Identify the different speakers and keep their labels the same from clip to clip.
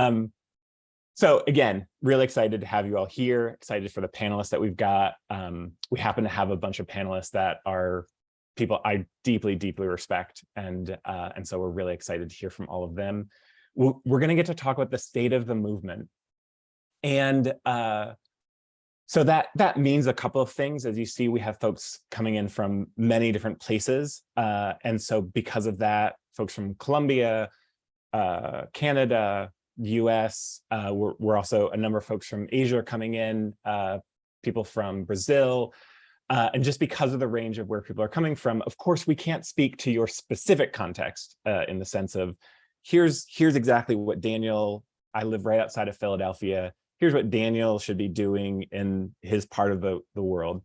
Speaker 1: Um, so again, really excited to have you all here, excited for the panelists that we've got. Um, we happen to have a bunch of panelists that are people I deeply, deeply respect. And, uh, and so we're really excited to hear from all of them. We're, gonna get to talk about the state of the movement. And uh, so that, that means a couple of things. As you see, we have folks coming in from many different places. Uh, and so because of that, folks from Colombia, uh, US. Uh, we're, we're, also a number of folks from Asia are coming in, uh, people from Brazil. Uh, and just because of the range of where people are coming from, of course, we can't speak to your specific context uh, in the sense of here's here's exactly what Daniel, I live right outside of Philadelphia. Here's what Daniel should be doing in his part of the, the world.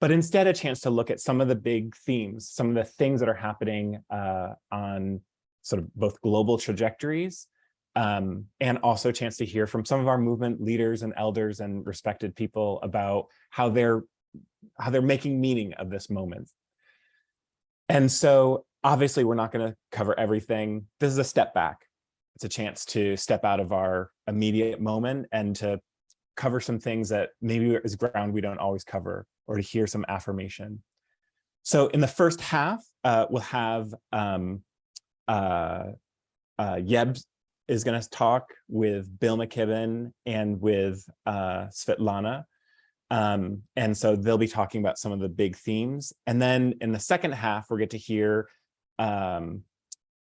Speaker 1: But instead a chance to look at some of the big themes, some of the things that are happening uh, on sort of both global trajectories um, and also a chance to hear from some of our movement leaders and elders and respected people about how they're how they're making meaning of this moment. And so obviously we're not going to cover everything. This is a step back. It's a chance to step out of our immediate moment and to cover some things that maybe is ground we don't always cover or to hear some affirmation. So in the first half, uh, we'll have um, uh, uh, Yeb is going to talk with Bill McKibben and with uh, Svetlana. Um, and so they'll be talking about some of the big themes. And then in the second half, we'll get to hear um,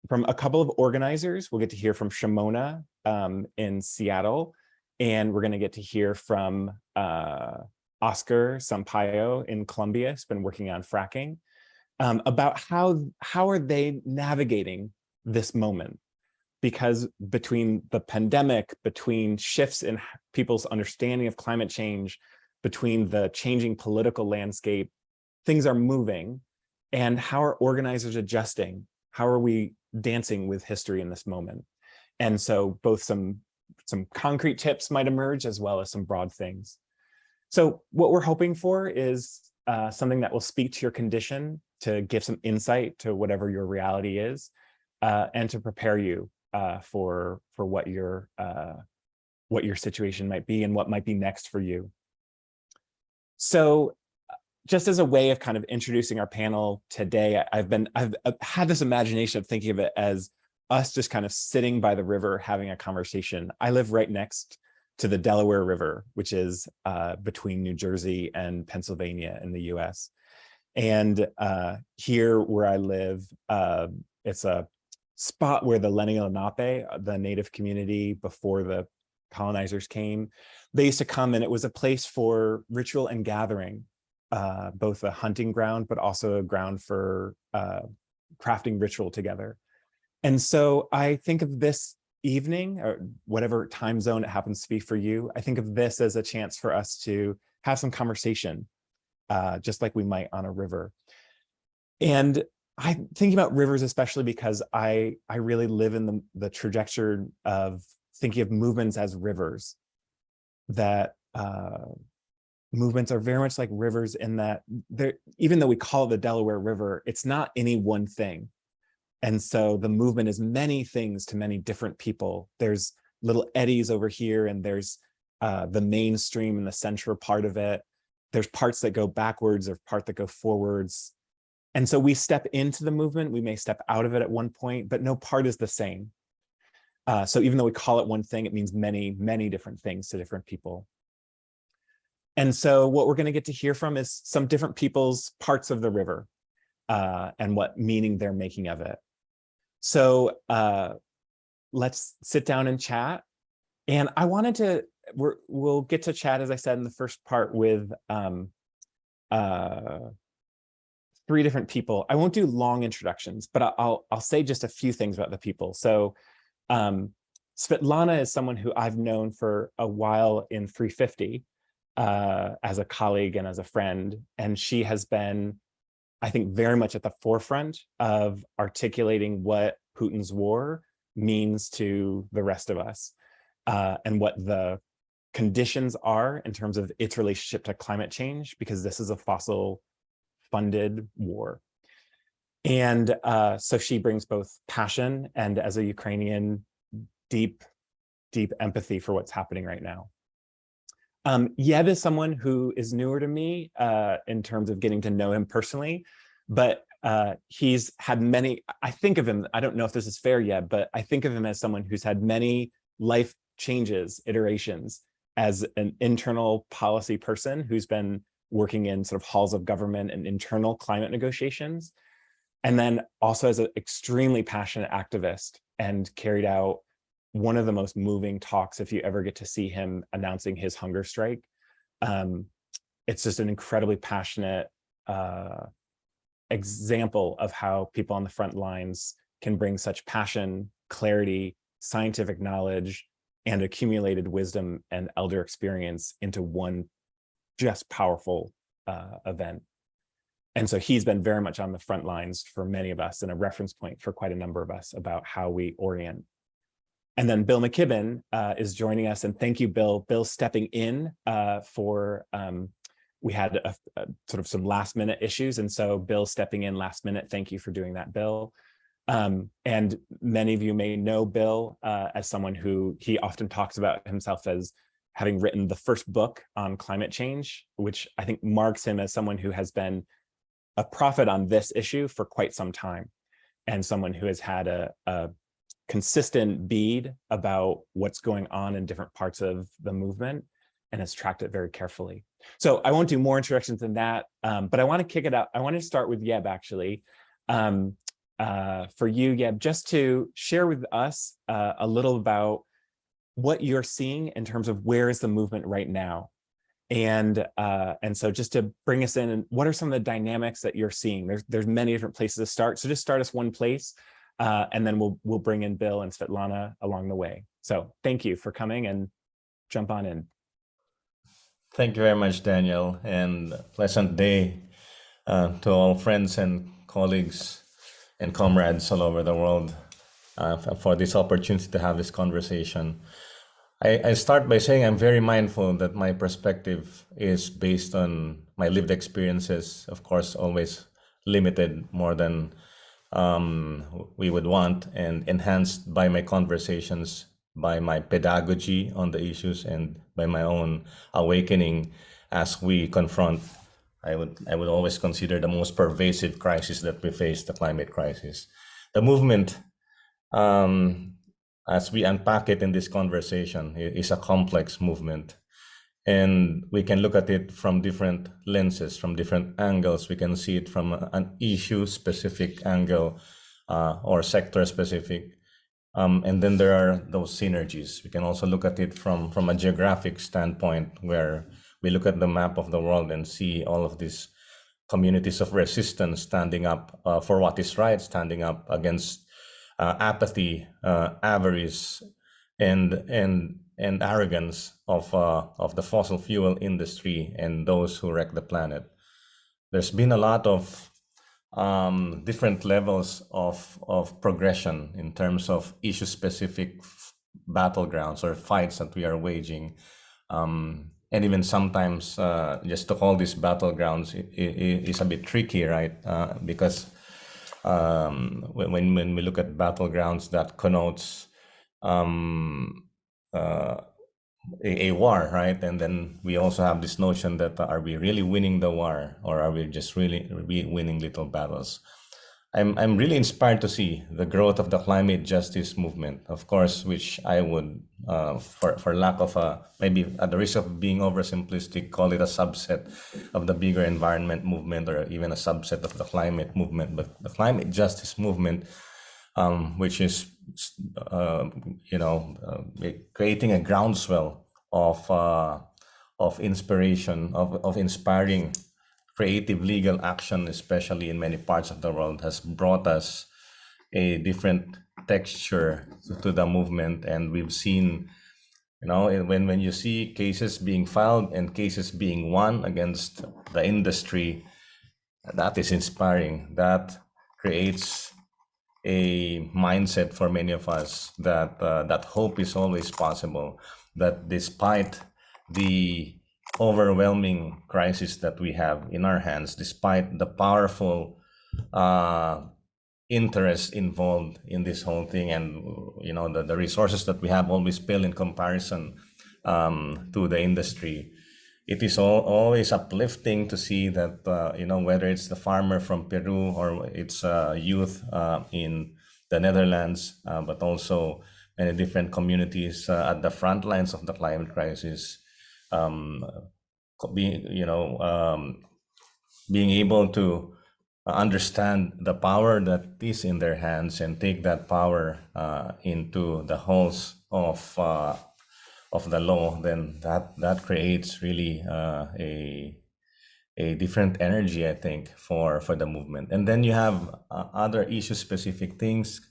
Speaker 1: from a couple of organizers. We'll get to hear from Shimona um, in Seattle, and we're going to get to hear from uh, Oscar Sampayo in Colombia, who's been working on fracking, um, about how, how are they navigating this moment because between the pandemic, between shifts in people's understanding of climate change, between the changing political landscape, things are moving. And how are organizers adjusting? How are we dancing with history in this moment? And so both some, some concrete tips might emerge as well as some broad things. So what we're hoping for is uh, something that will speak to your condition, to give some insight to whatever your reality is, uh, and to prepare you uh, for for what your uh, what your situation might be and what might be next for you. So just as a way of kind of introducing our panel today, I've been I've, I've had this imagination of thinking of it as us just kind of sitting by the river having a conversation. I live right next to the Delaware River, which is uh, between New Jersey and Pennsylvania in the US. And uh, here where I live, uh, it's a spot where the Lenni Lenape, uh, the native community before the colonizers came, they used to come and it was a place for ritual and gathering, uh, both a hunting ground, but also a ground for uh, crafting ritual together. And so I think of this evening or whatever time zone it happens to be for you, I think of this as a chance for us to have some conversation, uh, just like we might on a river. And I'm thinking about rivers, especially because I, I really live in the, the trajectory of thinking of movements as rivers, that uh, movements are very much like rivers in that they're, even though we call it the Delaware River, it's not any one thing. And so the movement is many things to many different people. There's little eddies over here and there's uh, the mainstream and the central part of it. There's parts that go backwards or part that go forwards. And so we step into the movement, we may step out of it at one point, but no part is the same. Uh, so even though we call it one thing, it means many, many different things to different people. And so what we're going to get to hear from is some different people's parts of the river uh, and what meaning they're making of it. So uh, let's sit down and chat. And I wanted to, we will get to chat, as I said in the first part, with um, uh, three different people. I won't do long introductions, but I'll, I'll say just a few things about the people. So um, Svetlana is someone who I've known for a while in 350 uh, as a colleague and as a friend. And she has been, I think, very much at the forefront of articulating what Putin's war means to the rest of us uh, and what the conditions are in terms of its relationship to climate change, because this is a fossil funded war. And uh, so she brings both passion and as a Ukrainian, deep deep empathy for what's happening right now. Um, is someone who is newer to me uh, in terms of getting to know him personally, but uh, he's had many, I think of him, I don't know if this is fair yet, but I think of him as someone who's had many life changes, iterations as an internal policy person who's been working in sort of halls of government and internal climate negotiations. And then also as an extremely passionate activist and carried out one of the most moving talks if you ever get to see him announcing his hunger strike. Um, it's just an incredibly passionate uh, example of how people on the front lines can bring such passion, clarity, scientific knowledge, and accumulated wisdom and elder experience into one just powerful uh, event. And so he's been very much on the front lines for many of us and a reference point for quite a number of us about how we orient. And then Bill McKibben uh, is joining us and thank you, Bill. Bill stepping in uh, for, um, we had a, a, sort of some last minute issues. And so Bill stepping in last minute, thank you for doing that, Bill. Um, and many of you may know Bill uh, as someone who he often talks about himself as having written the first book on climate change, which I think marks him as someone who has been a prophet on this issue for quite some time and someone who has had a, a consistent bead about what's going on in different parts of the movement and has tracked it very carefully. So I won't do more introductions than that, um, but I want to kick it out. I want to start with Yeb actually. Um, uh, for you, Yeb, just to share with us uh, a little about what you're seeing in terms of where is the movement right now. And uh, and so just to bring us in and what are some of the dynamics that you're seeing? There's there's many different places to start. So just start us one place uh, and then we'll we'll bring in Bill and Svetlana along the way. So thank you for coming and jump on in.
Speaker 2: Thank you very much Daniel and pleasant day uh, to all friends and colleagues and comrades all over the world uh, for this opportunity to have this conversation I, I start by saying I'm very mindful that my perspective is based on my lived experiences, of course, always limited more than um, we would want and enhanced by my conversations, by my pedagogy on the issues and by my own awakening as we confront I would I would always consider the most pervasive crisis that we face, the climate crisis. The movement um, as we unpack it in this conversation, it is a complex movement. And we can look at it from different lenses, from different angles. We can see it from an issue specific angle uh, or sector specific. Um, and then there are those synergies. We can also look at it from, from a geographic standpoint where we look at the map of the world and see all of these communities of resistance standing up uh, for what is right, standing up against apathy, uh, avarice, and and and arrogance of uh, of the fossil fuel industry and those who wreck the planet. There's been a lot of um, different levels of of progression in terms of issue specific battlegrounds or fights that we are waging. Um, and even sometimes uh, just to call these battlegrounds is a bit tricky, right? Uh, because um, when, when we look at battlegrounds that connotes um, uh, a, a, war, right? And then we also have this notion that uh, are we really winning the war or are we just really winning little battles? I'm, I'm really inspired to see the growth of the climate justice movement, of course, which I would, uh, for, for lack of a, maybe at the risk of being oversimplistic, call it a subset of the bigger environment movement or even a subset of the climate movement. But the climate justice movement, um, which is, uh, you know, uh, creating a groundswell of, uh, of inspiration, of, of inspiring creative legal action, especially in many parts of the world, has brought us a different texture to the movement. And we've seen, you know, when, when you see cases being filed and cases being won against the industry, that is inspiring. That creates a mindset for many of us that uh, that hope is always possible. That despite the overwhelming crisis that we have in our hands, despite the powerful uh, interest involved in this whole thing and you know the, the resources that we have always pale in comparison um, to the industry it is all, always uplifting to see that uh, you know whether it's the farmer from peru or it's uh, youth uh, in the netherlands uh, but also many different communities uh, at the front lines of the climate crisis um, being you know um, being able to understand the power that is in their hands and take that power uh, into the halls of uh, of the law, then that that creates really uh, a a different energy, I think, for for the movement. And then you have uh, other issue specific things.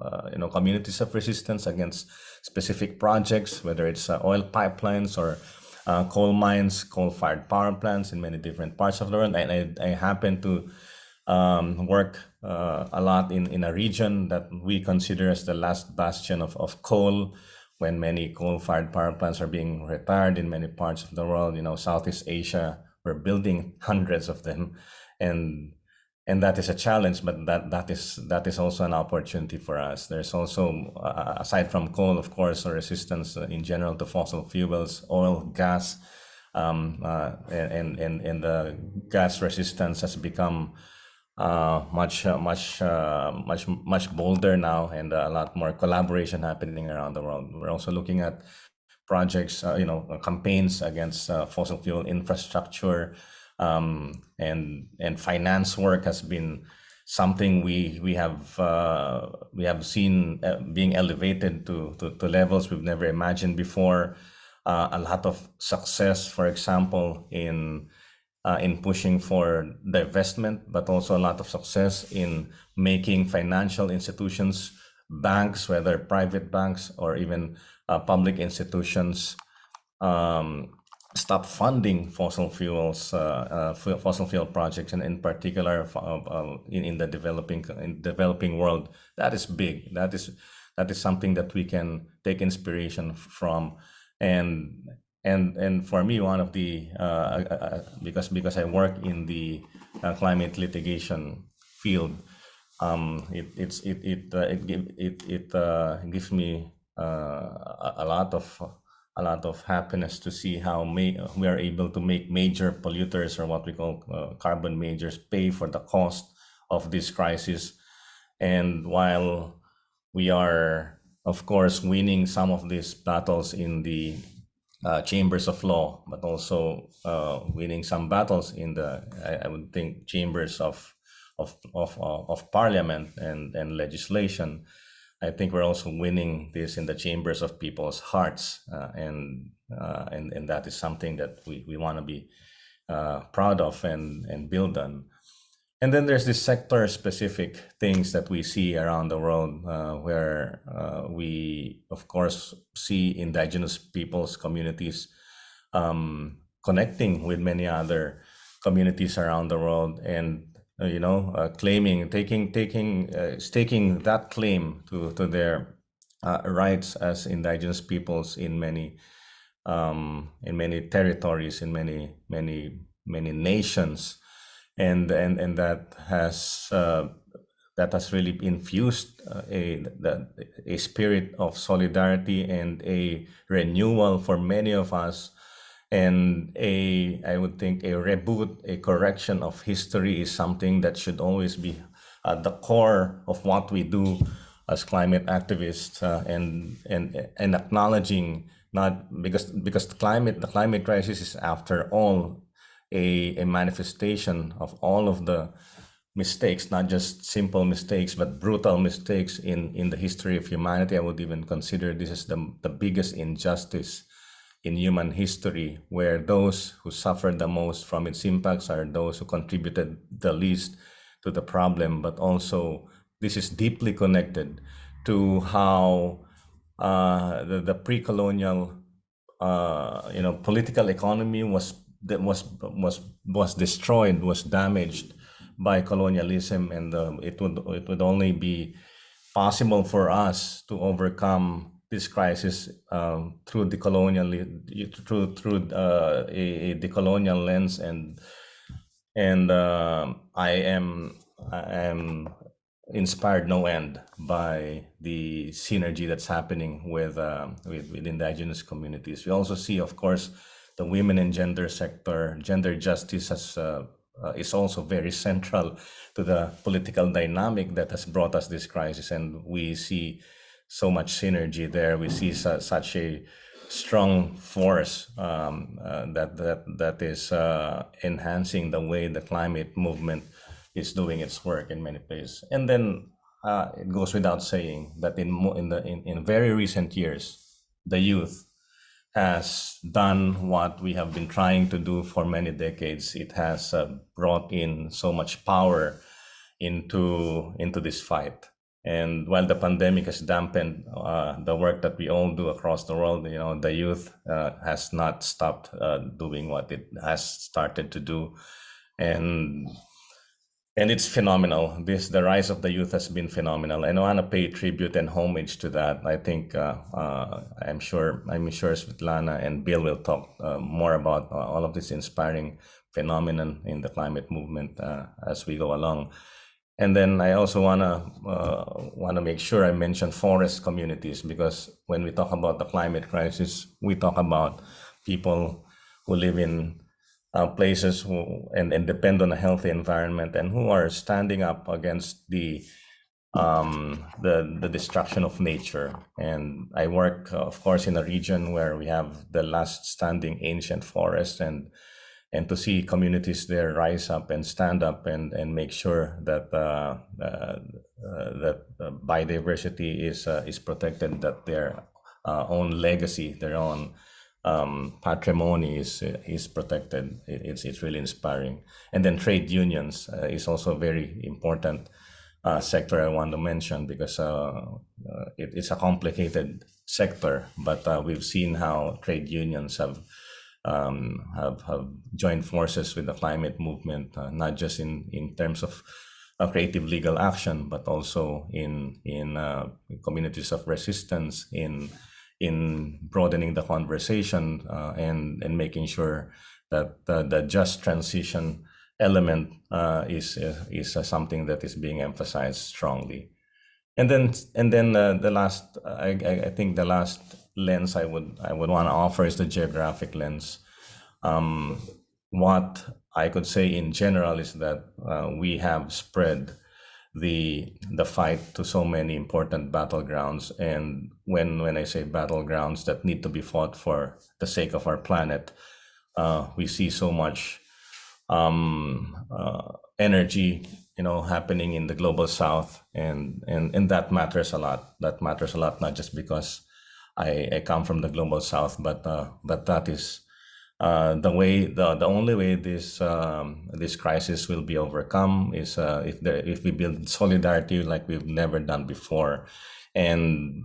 Speaker 2: Uh, uh, you know, communities of resistance against specific projects, whether it's oil pipelines or coal mines, coal-fired power plants in many different parts of the world. And I, I happen to um, work uh, a lot in, in a region that we consider as the last bastion of, of coal when many coal-fired power plants are being retired in many parts of the world. You know, Southeast Asia, we're building hundreds of them. And and that is a challenge, but that that is that is also an opportunity for us. There's also, uh, aside from coal, of course, a resistance in general to fossil fuels, oil, gas, um, uh, and, and, and the gas resistance has become uh, much uh, much uh, much much bolder now and a lot more collaboration happening around the world we're also looking at projects uh, you know campaigns against uh, fossil fuel infrastructure um, and and finance work has been something we we have uh, we have seen being elevated to, to, to levels we've never imagined before. A lot of success for example in uh, in pushing for divestment, but also a lot of success in making financial institutions, banks, whether private banks or even uh, public institutions, um, stop funding fossil fuels, uh, uh fossil fuel projects, and in particular uh, uh, in, in the developing in developing world. That is big. That is that is something that we can take inspiration from and and and for me one of the uh, uh, because because I work in the climate litigation field um, it it's it it it it it uh, gives me a lot of a lot of happiness to see how may, we are able to make major polluters or what we call carbon majors pay for the cost of this crisis and while we are of course winning some of these battles in the uh, chambers of law, but also uh, winning some battles in the, I, I, would think, chambers of of of uh, of parliament and and legislation. I think we're also winning this in the chambers of people's hearts, uh, and uh, and and that is something that we we want to be uh, proud of and and build on. And then there's this sector specific things that we see around the world uh, where uh, we, of course, see indigenous peoples, communities um, connecting with many other communities around the world and, you know, uh, claiming, taking, taking, uh, staking that claim to, to their uh, rights as indigenous peoples in many, um, in many territories, in many, many, many nations. And and and that has uh, that has really infused uh, a a spirit of solidarity and a renewal for many of us and a i would think a reboot a correction of history is something that should always be at the core of what we do as climate activists uh, and and and acknowledging not because because the climate the climate crisis is after all a, a manifestation of all of the mistakes, not just simple mistakes, but brutal mistakes in, in the history of humanity. I would even consider this as the, the biggest injustice in human history, where those who suffered the most from its impacts are those who contributed the least to the problem, but also this is deeply connected to how uh, the, the pre-colonial uh, you know, political economy was was was was destroyed, was damaged by colonialism, and uh, it would it would only be possible for us to overcome this crisis um, through the colonial through through uh, a, a lens and and uh, I am I am inspired no end by the synergy that's happening with, uh, with, with indigenous communities. We also see, of course, the women and gender sector, gender justice has, uh, uh, is also very central to the political dynamic that has brought us this crisis. And we see so much synergy there. We see su such a strong force um, uh, that, that, that is uh, enhancing the way the climate movement is doing its work in many places. And then uh, it goes without saying that in in the in, in very recent years, the youth has done what we have been trying to do for many decades. It has uh, brought in so much power into into this fight. And while the pandemic has dampened uh, the work that we all do across the world, you know, the youth uh, has not stopped uh, doing what it has started to do. And and it's phenomenal. This the rise of the youth has been phenomenal, and I want to pay tribute and homage to that. I think uh, uh, I'm sure I'm sure Svetlana and Bill will talk uh, more about all of this inspiring phenomenon in the climate movement as we go along. And then I also wanna uh, wanna make sure I mention forest communities because when we talk about the climate crisis, we talk about people who live in uh, places who and, and depend on a healthy environment and who are standing up against the um, the the destruction of nature. And I work, of course, in a region where we have the last standing ancient forest, and and to see communities there rise up and stand up and and make sure that uh, uh, uh that biodiversity is uh, is protected, that their uh, own legacy, their own um, patrimony is is protected. It's it's really inspiring. And then trade unions uh, is also very important uh, sector I want to mention because uh, uh it, it's a complicated sector, but uh, we've seen how trade unions have. Um, have have joined forces with the climate movement, uh, not just in in terms of creative legal action, but also in in communities of resistance, in in broadening the conversation uh, and and making sure that the, the just transition element uh, is uh, is uh, something that is being emphasized strongly. And then and then uh, the last I, I think the last lens I would I would want to offer is the geographic lens. Um, what I could say in general is that uh, we have spread the the fight to so many important battlegrounds and when when i say battlegrounds that need to be fought for the sake of our planet uh, we see so much um, uh, energy you know happening in the global south and and and that matters a lot that matters a lot not just because i i come from the global south but uh, but that is uh, the way the, the only way this um, this crisis will be overcome is uh, if there if we build solidarity like we've never done before and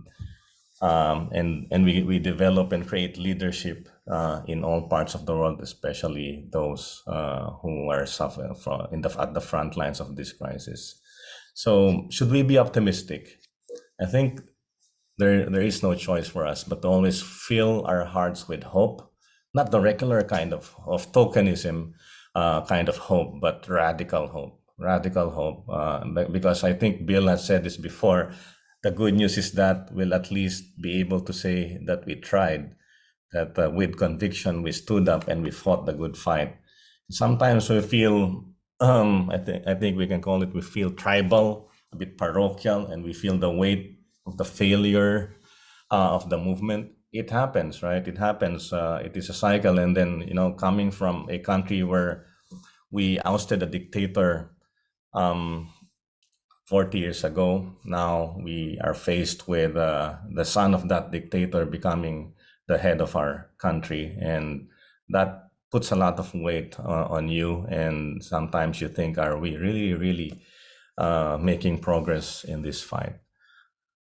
Speaker 2: um, and and we, we develop and create leadership uh, in all parts of the world, especially those uh, who are suffering from in the at the front lines of this crisis. So should we be optimistic? I think there there is no choice for us but to always fill our hearts with hope not the regular kind of, of tokenism uh, kind of hope, but radical hope, radical hope. Uh, because I think Bill has said this before, the good news is that we'll at least be able to say that we tried, that uh, with conviction we stood up and we fought the good fight. Sometimes we feel, um, I think I think we can call it, we feel tribal, a bit parochial, and we feel the weight of the failure uh, of the movement it happens, right? It happens. Uh, it is a cycle. And then, you know, coming from a country where we ousted a dictator um, 40 years ago, now we are faced with uh, the son of that dictator becoming the head of our country. And that puts a lot of weight uh, on you. And sometimes you think, are we really, really uh, making progress in this fight?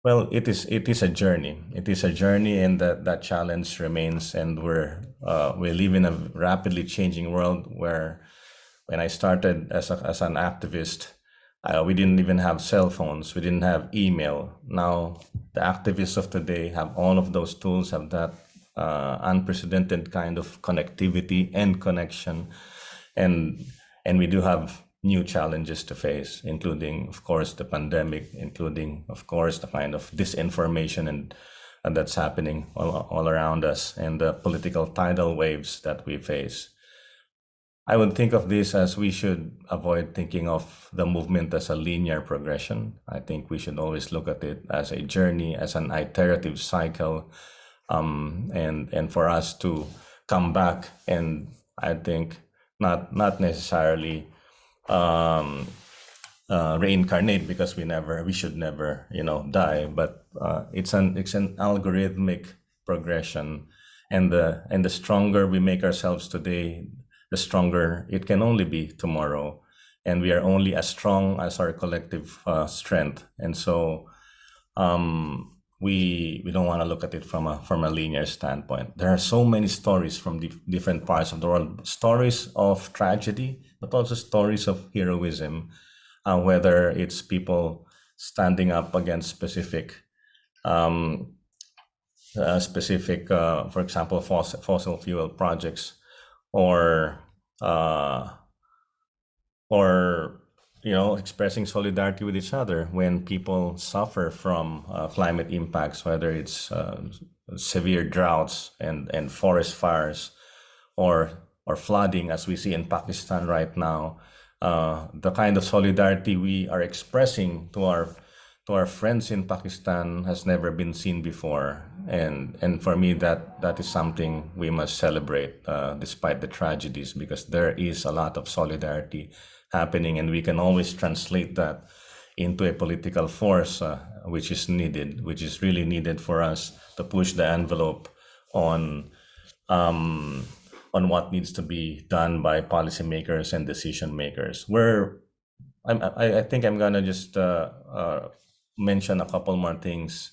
Speaker 2: Well, it is it is a journey. It is a journey, and that that challenge remains. And we're uh, we live in a rapidly changing world where, when I started as a, as an activist, uh, we didn't even have cell phones. We didn't have email. Now the activists of today have all of those tools, have that uh, unprecedented kind of connectivity and connection, and and we do have new challenges to face, including, of course, the pandemic, including, of course, the kind of disinformation and, and that's happening all, all around us, and the political tidal waves that we face. I would think of this as we should avoid thinking of the movement as a linear progression. I think we should always look at it as a journey, as an iterative cycle, um, and and for us to come back and I think not not necessarily um, uh, reincarnate because we never we should never you know die, but uh, it's an it's an algorithmic progression, and the and the stronger we make ourselves today, the stronger it can only be tomorrow. And we are only as strong as our collective uh, strength. And so um, we we don't want to look at it from a from a linear standpoint. There are so many stories from different parts of the world, stories of tragedy, but also stories of heroism, uh, whether it's people standing up against specific um, uh, specific, uh, for example, fossil, fossil fuel projects or uh, or you know expressing solidarity with each other when people suffer from uh, climate impacts whether it's uh, severe droughts and and forest fires or or flooding as we see in Pakistan right now uh, the kind of solidarity we are expressing to our to our friends in Pakistan has never been seen before. And and for me that that is something we must celebrate uh, despite the tragedies because there is a lot of solidarity happening and we can always translate that into a political force uh, which is needed which is really needed for us to push the envelope on um, on what needs to be done by policymakers and decision makers. Where I'm, I, I think I'm gonna just uh, uh, mention a couple more things.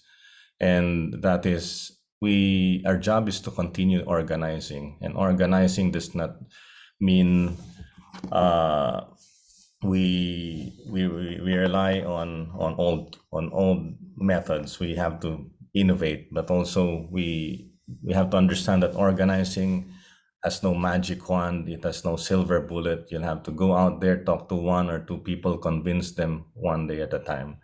Speaker 2: And that is we our job is to continue organizing. And organizing does not mean uh, we, we we rely on on old on old methods. We have to innovate but also we we have to understand that organizing has no magic wand it has no silver bullet. You'll have to go out there talk to one or two people convince them one day at a time.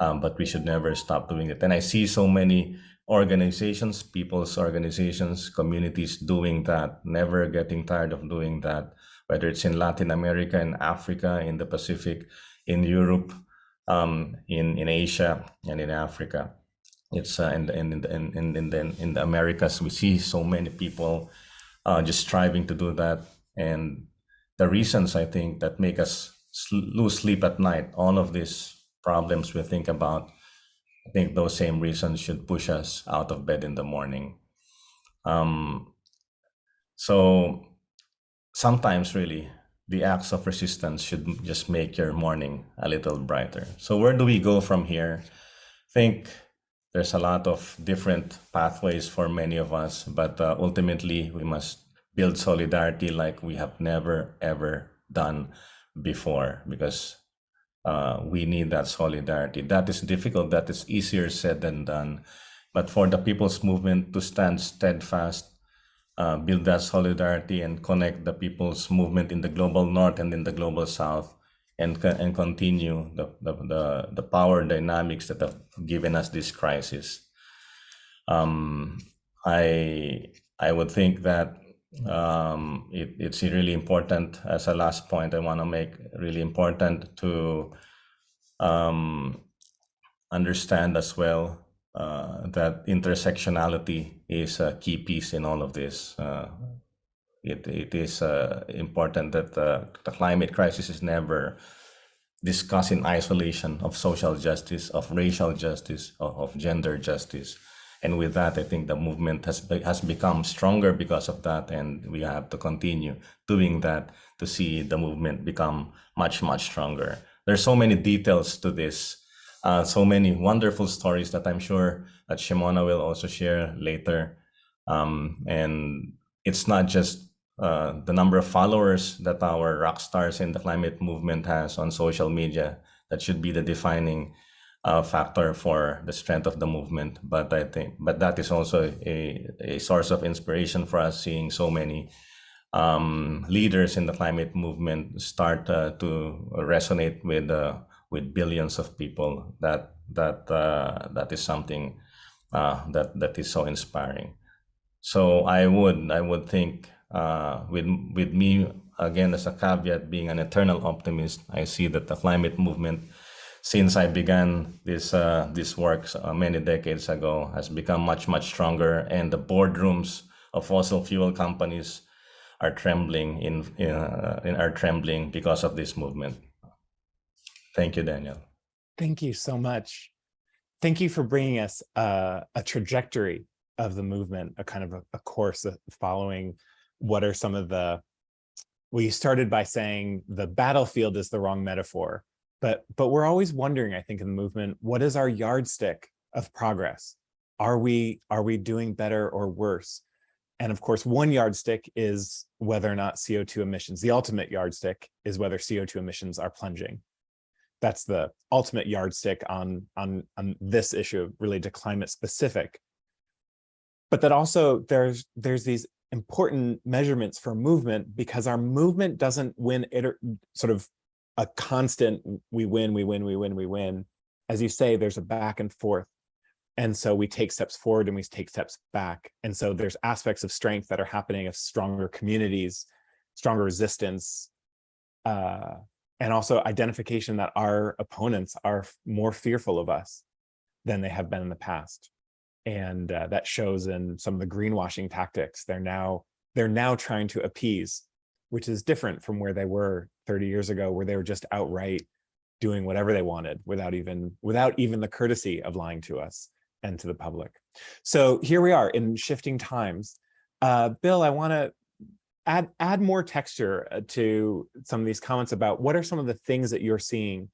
Speaker 2: Um, but we should never stop doing it. And i see so many organizations people's organizations communities doing that never getting tired of doing that whether it's in Latin America, in Africa, in the Pacific, in Europe, um, in in Asia, and in Africa. It's uh, in, in, in, in, in, the, in the Americas, we see so many people uh, just striving to do that. And the reasons I think that make us lose sleep at night, all of these problems we think about, I think those same reasons should push us out of bed in the morning. Um, so sometimes really the acts of resistance should just make your morning a little brighter. So where do we go from here? I think there's a lot of different pathways for many of us, but uh, ultimately we must build solidarity like we have never ever done before because uh, we need that solidarity. That is difficult. That is easier said than done. But for the people's movement to stand steadfast uh, build that solidarity and connect the people's movement in the global north and in the global south and, and continue the, the, the, the power dynamics that have given us this crisis. Um, I, I would think that um, it, it's really important as a last point I want to make really important to um, understand as well uh, that intersectionality is a key piece in all of this. Uh, it, it is uh, important that the climate crisis is never discussed in isolation of social justice, of racial justice, of, of gender justice. And with that, I think the movement has, be, has become stronger because of that. And we have to continue doing that to see the movement become much, much stronger. There's so many details to this uh, so many wonderful stories that I'm sure that Shimona will also share later. Um, and it's not just uh, the number of followers that our rock stars in the climate movement has on social media that should be the defining uh, factor for the strength of the movement. But I think, but that is also a, a source of inspiration for us seeing so many um, leaders in the climate movement start uh, to resonate with uh, with billions of people, that that uh, that is something uh, that that is so inspiring. So I would I would think uh, with with me again as a caveat being an eternal optimist, I see that the climate movement since I began this uh, this work uh, many decades ago has become much much stronger, and the boardrooms of fossil fuel companies are trembling in in, uh, in are trembling because of this movement. Thank you, Daniel.
Speaker 1: Thank you so much. Thank you for bringing us uh, a trajectory of the movement, a kind of a, a course of following what are some of the, we started by saying the battlefield is the wrong metaphor, but, but we're always wondering, I think, in the movement, what is our yardstick of progress? Are we, are we doing better or worse? And of course, one yardstick is whether or not CO2 emissions, the ultimate yardstick is whether CO2 emissions are plunging. That's the ultimate yardstick on, on, on this issue related to climate specific. But that also there's, there's these important measurements for movement because our movement doesn't win it sort of a constant we win we win we win we win. As you say there's a back and forth. And so we take steps forward and we take steps back. And so there's aspects of strength that are happening of stronger communities stronger resistance uh, and also identification that our opponents are more fearful of us than they have been in the past and uh, that shows in some of the greenwashing tactics they're now they're now trying to appease which is different from where they were 30 years ago where they were just outright doing whatever they wanted without even without even the courtesy of lying to us and to the public. So here we are in shifting times. Uh, bill i want to add add more texture uh, to some of these comments about what are some of the things that you're seeing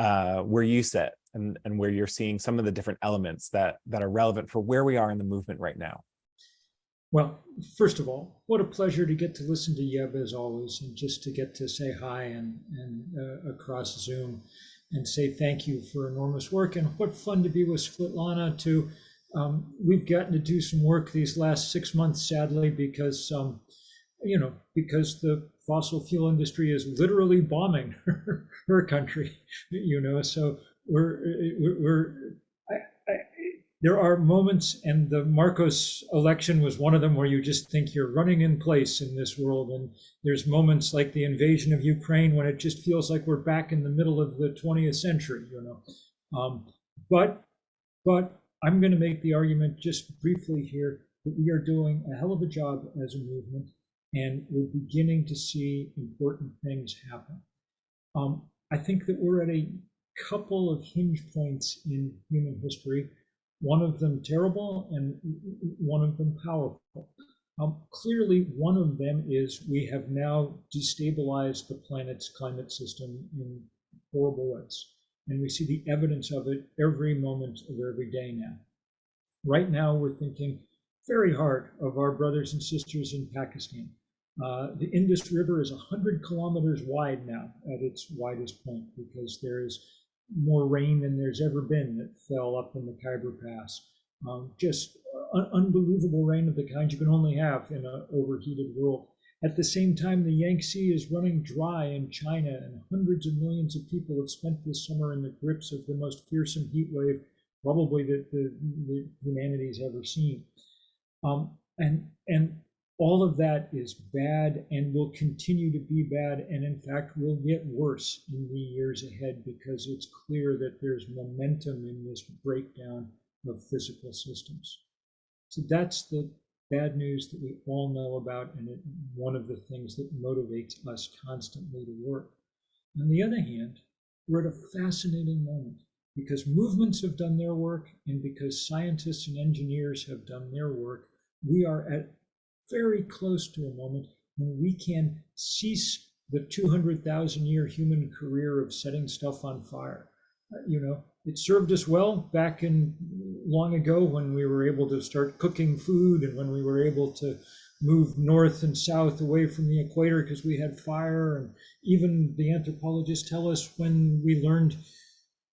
Speaker 1: uh, where you sit and, and where you're seeing some of the different elements that, that are relevant for where we are in the movement right now.
Speaker 3: Well, first of all, what a pleasure to get to listen to Yeb as always, and just to get to say hi and, and uh, across Zoom and say thank you for enormous work. And what fun to be with Svetlana too. Um, we've gotten to do some work these last six months, sadly, because, um, you know, because the fossil fuel industry is literally bombing her, her country, you know, so we're, we're, there are moments, and the Marcos election was one of them, where you just think you're running in place in this world. And there's moments like the invasion of Ukraine when it just feels like we're back in the middle of the 20th century, you know. Um, but, but I'm going to make the argument just briefly here that we are doing a hell of a job as a movement, and we're beginning to see important things happen. Um, I think that we're at a couple of hinge points in human history, one of them terrible and one of them powerful. Um, clearly, one of them is we have now destabilized the planet's climate system in horrible ways. And we see the evidence of it every moment of every day now. Right now, we're thinking very hard of our brothers and sisters in Pakistan. Uh, the Indus River is 100 kilometers wide now at its widest point because there is more rain than there's ever been that fell up in the Khyber Pass. Um, just un unbelievable rain of the kind you can only have in an overheated world. At the same time, the Yangtze is running dry in China, and hundreds of millions of people have spent this summer in the grips of the most fearsome heat wave probably that the, the humanity's ever seen. Um, and and all of that is bad and will continue to be bad and in fact will get worse in the years ahead because it's clear that there's momentum in this breakdown of physical systems. So that's the bad news that we all know about and it, one of the things that motivates us constantly to work. On the other hand, we're at a fascinating moment because movements have done their work and because scientists and engineers have done their work, we are at very close to a moment when we can cease the 200,000 year human career of setting stuff on fire. Uh, you know, it served us well back in long ago when we were able to start cooking food and when we were able to move north and south away from the equator because we had fire. And even the anthropologists tell us when we learned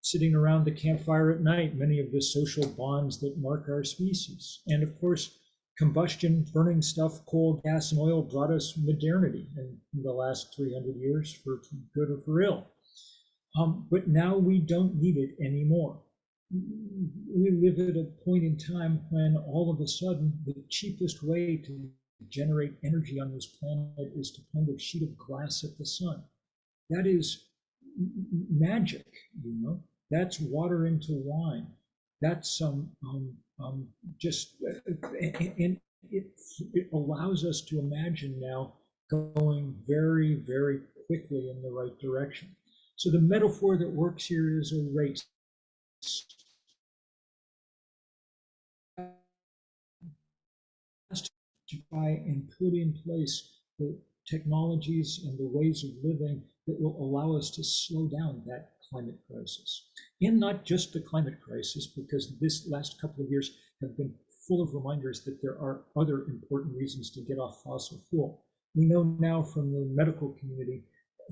Speaker 3: sitting around the campfire at night, many of the social bonds that mark our species. And of course, combustion, burning stuff, coal, gas, and oil brought us modernity in the last 300 years for good or for ill. Um, but now we don't need it anymore. We live at a point in time when all of a sudden the cheapest way to generate energy on this planet is to point a sheet of glass at the sun. That is magic, you know. That's water into wine. That's some um, um, just and it, it allows us to imagine now going very, very quickly in the right direction. So the metaphor that works here is a race. To try and put in place the technologies and the ways of living that will allow us to slow down that climate crisis. And not just the climate crisis, because this last couple of years have been full of reminders that there are other important reasons to get off fossil fuel. We know now from the medical community,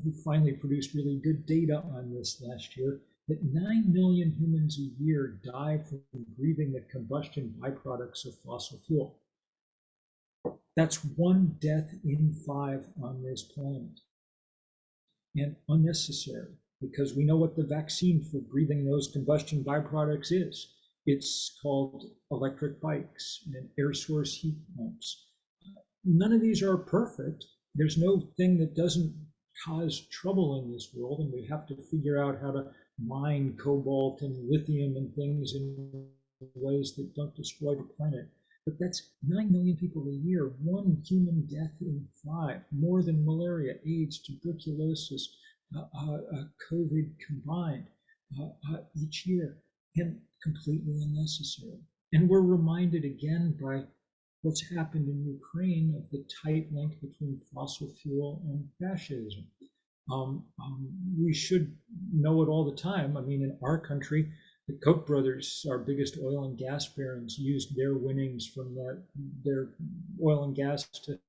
Speaker 3: who finally produced really good data on this last year, that 9 million humans a year die from breathing the combustion byproducts of fossil fuel. That's one death in five on this planet. And unnecessary because we know what the vaccine for breathing those combustion byproducts is. It's called electric bikes and air source heat pumps. None of these are perfect. There's no thing that doesn't cause trouble in this world, and we have to figure out how to mine cobalt and lithium and things in ways that don't destroy the planet. But that's 9 million people a year, one human death in five, more than malaria, AIDS, tuberculosis, Uh, uh, uh, COVID combined each year, and completely unnecessary. And we're reminded again by what's happened in Ukraine of the tight link between fossil fuel and fascism. Um, um, we should know it all the time. I mean, in our country, the Koch brothers, our biggest oil and gas barons, used their winnings from that their oil and gas to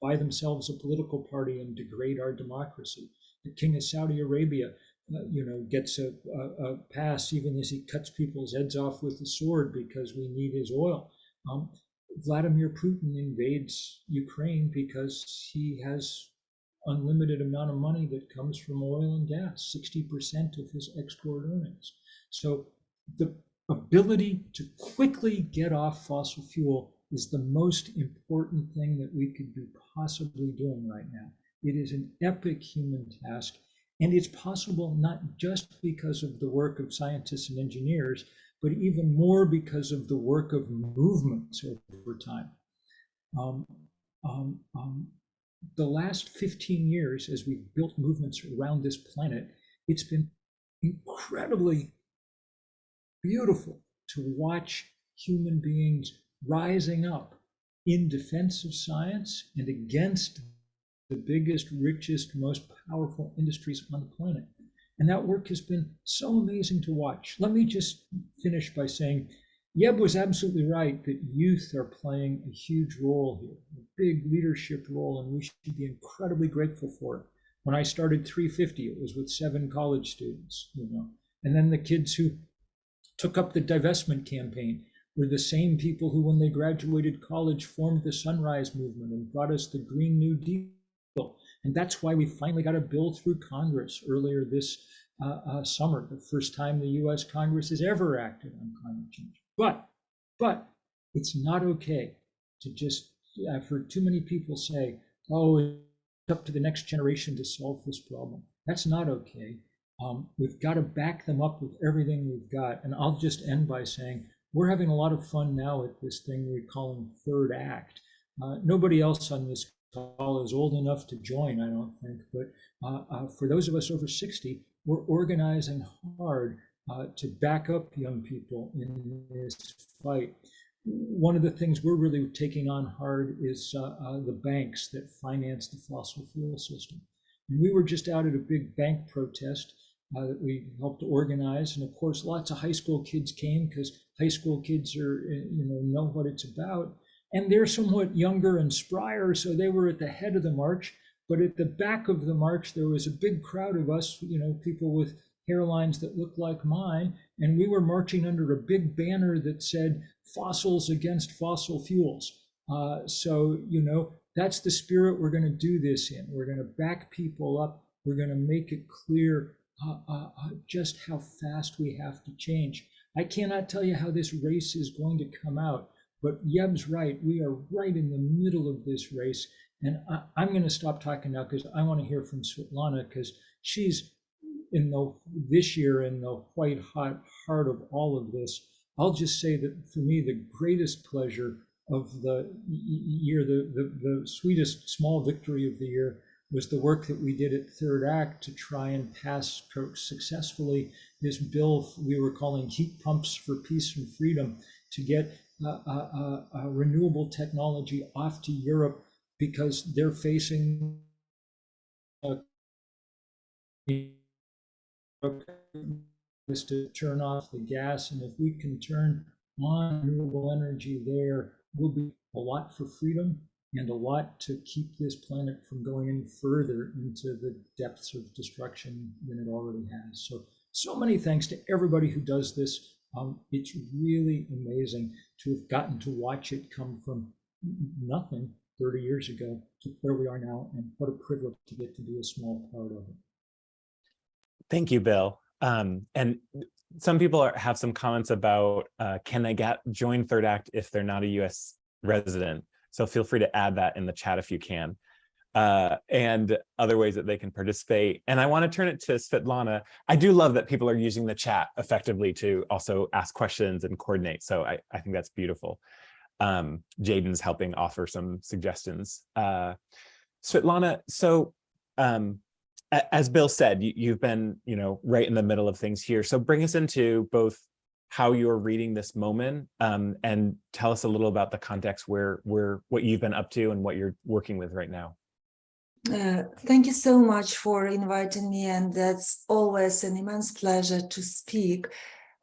Speaker 3: buy themselves a political party and degrade our democracy the king of Saudi Arabia, uh, you know, gets a, a, a, pass even as he cuts people's heads off with a sword because we need his oil. Um, Vladimir Putin invades Ukraine because he has unlimited amount of money that comes from oil and gas, 60% of his export earnings. So the ability to quickly get off fossil fuel is the most important thing that we could be possibly doing right now. It is an epic human task, and it's possible not just because of the work of scientists and engineers, but even more because of the work of movements over time. Um, um, um, the last 15 years, as we've built movements around this planet, it's been incredibly beautiful to watch human beings rising up in defense of science and against the biggest, richest, most powerful industries on the planet. And that work has been so amazing to watch. Let me just finish by saying Yeb was absolutely right that youth are playing a huge role here, a big leadership role, and we should be incredibly grateful for it. When I started 350, it was with seven college students, you know, and then the kids who took up the divestment campaign were the same people who, when they graduated college, formed the Sunrise Movement and brought us the Green New Deal and that's why we finally got a bill through Congress earlier this uh, uh, summer, the first time the US Congress has ever acted on climate change. But, but it's not okay to just, I've heard too many people say, oh, it's up to the next generation to solve this problem. That's not okay. Um, we've got to back them up with everything we've got. And I'll just end by saying, we're having a lot of fun now at this thing we're calling third act. Uh, nobody else on this call is old enough to join, I don't think. But uh, uh, for those of us over 60, we're organizing hard uh, to back up young people in this fight. One of the things we're really taking on hard is uh, uh, the banks that finance the fossil fuel system. And we were just out at a big bank protest uh, that we helped organize. And of course, lots of high school kids came because high school kids are, you know, know what it's about and they're somewhat younger and sprier, so they were at the head of the march. But at the back of the march, there was a big crowd of us, you know, people with hairlines that looked like mine, and we were marching under a big banner that said "Fossils against fossil fuels." Uh, so, you know, that's the spirit we're going to do this in. We're going to back people up. We're going to make it clear uh, uh, uh, just how fast we have to change. I cannot tell you how this race is going to come out, but Yeb's right. We are right in the middle of this race. And I, I'm going to stop talking now because I want to hear from Svetlana because she's in the this year in the white hot heart of all of this. I'll just say that for me, the greatest pleasure of the year, the, the, the sweetest small victory of the year was the work that we did at Third Act to try and pass successfully this bill we were calling heat pumps for peace and freedom to get renewable technology off to Europe because they're facing uh, is to turn off the gas. And if we can turn on renewable energy there, we'll be a lot for freedom and a lot to keep this planet from going any further into the depths of destruction than it already has. So, so many thanks to everybody who does this. Um, it's really amazing to have gotten to watch it come from nothing 30 years ago to where we are now. And what a privilege to get to be a small part of it.
Speaker 1: Thank you, Bill. Um, and some people are, have some comments about uh, can they get join Third Act if they're not a U.S. resident? So feel free to add that in the chat if you can. Uh, and other ways that they can participate. And I want to turn it to Svetlana. I do love that people are using the chat effectively to also ask questions and coordinate. So I, I think that's beautiful. Um, Jaden's helping offer some suggestions. Uh, Svetlana, so um, as Bill said, you, have been, you know, right in the middle of things here. So bring us into both how you're reading this moment um, and tell us a little about the context where, where what you've been up to and what you're working with right now.
Speaker 4: Uh, thank you so much for inviting me and that's always an immense pleasure to speak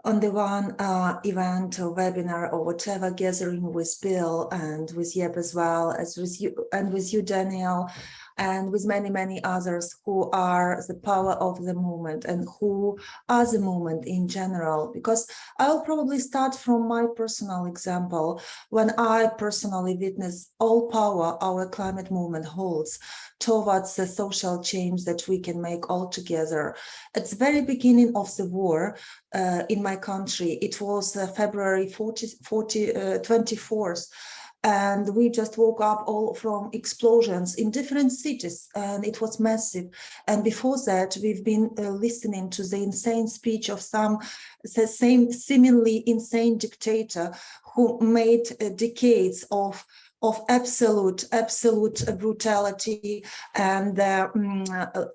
Speaker 4: on the one uh, event or webinar or whatever gathering with Bill and with Yeb as well as with you and with you Daniel and with many, many others who are the power of the movement and who are the movement in general. Because I'll probably start from my personal example when I personally witnessed all power our climate movement holds towards the social change that we can make all together. At the very beginning of the war uh, in my country, it was uh, February 40, 40, uh, 24th, and we just woke up all from explosions in different cities and it was massive. And before that we've been uh, listening to the insane speech of some the same seemingly insane dictator who made uh, decades of of absolute, absolute brutality and uh, um,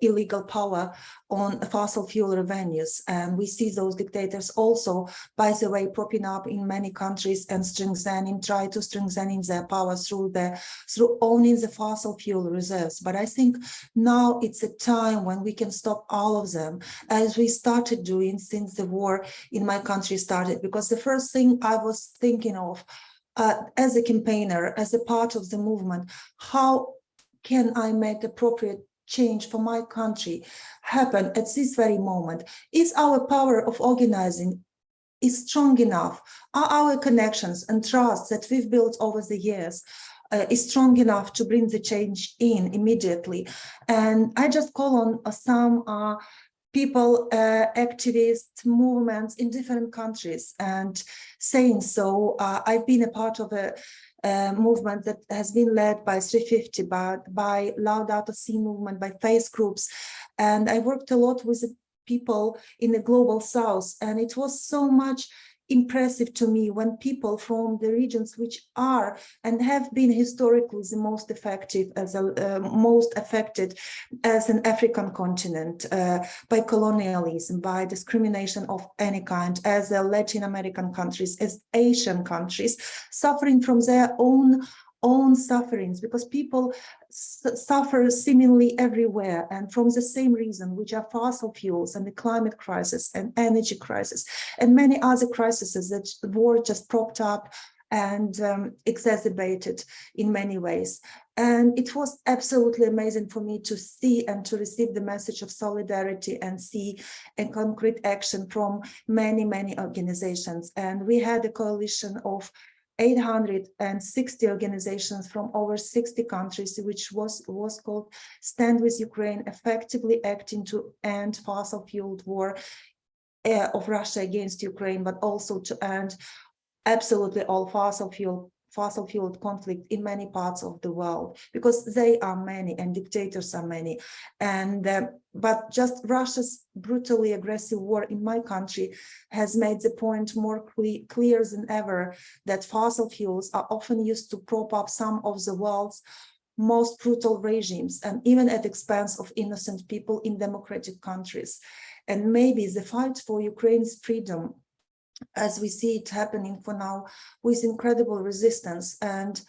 Speaker 4: illegal power on fossil fuel revenues. And we see those dictators also, by the way, propping up in many countries and strengthening, try to strengthening their power through the through owning the fossil fuel reserves. But I think now it's a time when we can stop all of them, as we started doing since the war in my country started. Because the first thing I was thinking of uh, as a campaigner, as a part of the movement, how can I make appropriate change for my country happen at this very moment? Is our power of organizing is strong enough? Are our connections and trust that we've built over the years uh, is strong enough to bring the change in immediately? And I just call on uh, some people, uh, activists, movements in different countries. And saying so, uh, I've been a part of a, a, movement that has been led by 350, by, by Laudato Si movement, by face groups. And I worked a lot with people in the global south. And it was so much impressive to me when people from the regions which are and have been historically the most effective as a uh, most affected as an African continent uh, by colonialism, by discrimination of any kind, as Latin American countries, as Asian countries, suffering from their own own sufferings because people suffer seemingly everywhere and from the same reason which are fossil fuels and the climate crisis and energy crisis and many other crises that war just propped up and um, exacerbated in many ways. And it was absolutely amazing for me to see and to receive the message of solidarity and see a concrete action from many, many organizations. And we had a coalition of 860 organizations from over 60 countries, which was, was called Stand with Ukraine, effectively acting to end fossil fueled war uh, of Russia against Ukraine, but also to end absolutely all fossil fuel fossil fueled conflict in many parts of the world because they are many and dictators are many. And uh, but just russia's brutally aggressive war in my country has made the point more cle clear than ever that fossil fuels are often used to prop up some of the world's most brutal regimes and even at expense of innocent people in democratic countries. And maybe the fight for ukraine's freedom as we see it happening for now with incredible resistance. And